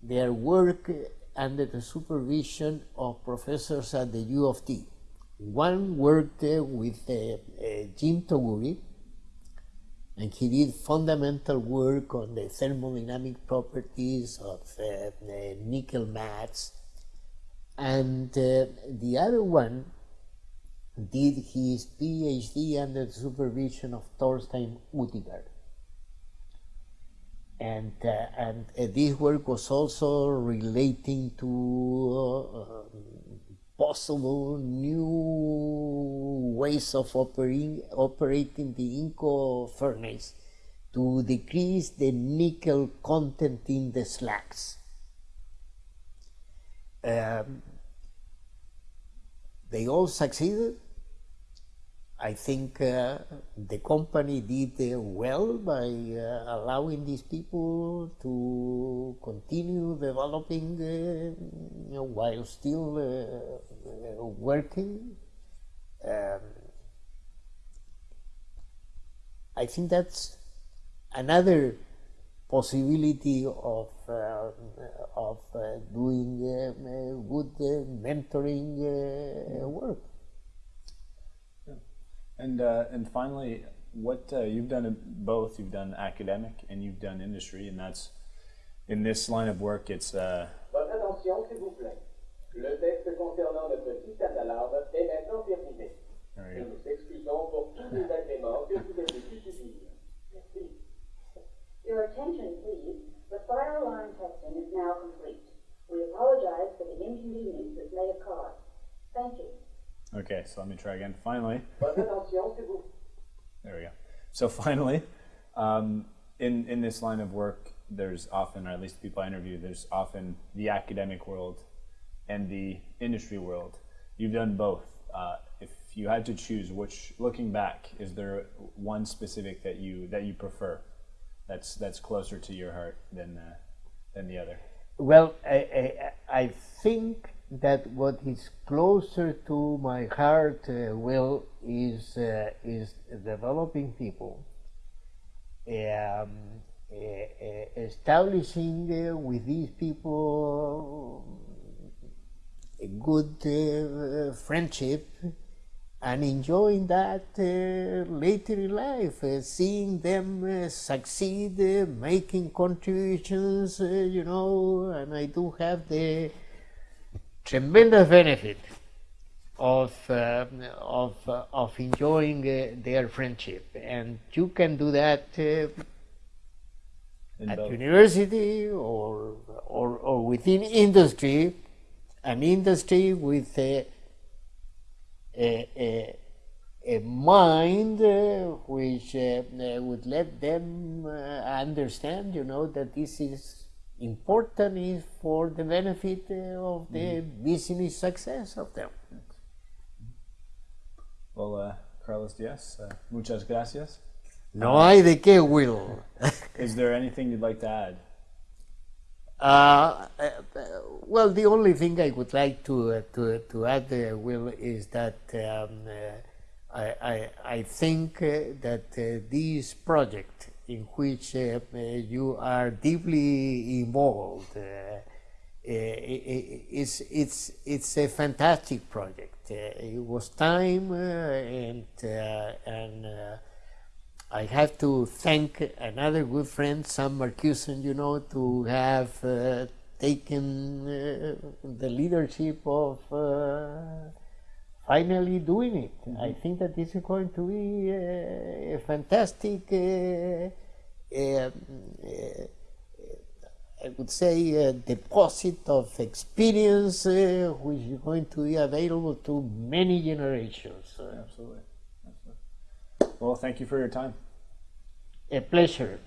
their work under the supervision of professors at the U of T. One worked uh, with uh, uh, Jim Toguri, and he did fundamental work on the thermodynamic properties of uh, nickel mattes. And uh, the other one did his PhD under the supervision of Torstein Utigard. And, uh, and this work was also relating to possible new ways of operating, operating the Inco furnace to decrease the nickel content in the slags. Um, they all succeeded. I think uh, the company did uh, well by uh, allowing these people to continue developing uh, you know, while still uh, working. Um, I think that's another possibility of uh, of doing good mentoring work. And uh, and finally, what uh, you've done both. You've done academic and you've done industry, and that's in this line of work. It's uh, Votre attention, s'il vous plaît. Le test concernant notre système d'alarme est maintenant terminé. Nous nous excusons pour tous les agréments que vous avez dû subir. Merci. Your attention, please. The fire alarm testing is now complete. We apologize for the inconvenience this may have caused. Thank you. Okay, so let me try again. Finally, Votre attention, s'il vous there we go. So finally, um, in in this line of work, there's often, or at least people I interview, there's often the academic world and the industry world. You've done both. Uh, if you had to choose, which, looking back, is there one specific that you that you prefer, that's that's closer to your heart than uh, than the other? Well, I, I, I think that what is closer to my heart, uh, Will, is uh, is developing people, um, uh, uh, establishing uh, with these people a good uh, friendship, and enjoying that later in life, seeing them succeed, making contributions, you know, and I do have the tremendous benefit of uh, of uh, of enjoying uh, their friendship, and you can do that uh, at both. university or, or or within industry, an industry with a a, a, a mind uh, which uh, uh, would let them uh, understand, you know, that this is important is for the benefit uh, of the business success of them. Well, uh, Carlos Diaz, uh, muchas gracias. No hay de qué, Will. Is there anything you'd like to add? Uh, uh, well, the only thing I would like to uh, to to add, uh, Will, is that um, uh, I, I I think uh, that uh, this project in which uh, you are deeply involved uh, uh, i- i- is it's it's a fantastic project. It was time and and. I have to thank another good friend, Sam Marcuson, you know, to have uh, taken uh, the leadership of uh, finally doing it. I think that this is going to be uh, a fantastic, uh, um, uh, I would say, a deposit of experience uh, which is going to be available to many generations. Uh, Absolutely. Absolutely. Well, thank you for your time. a pleasure.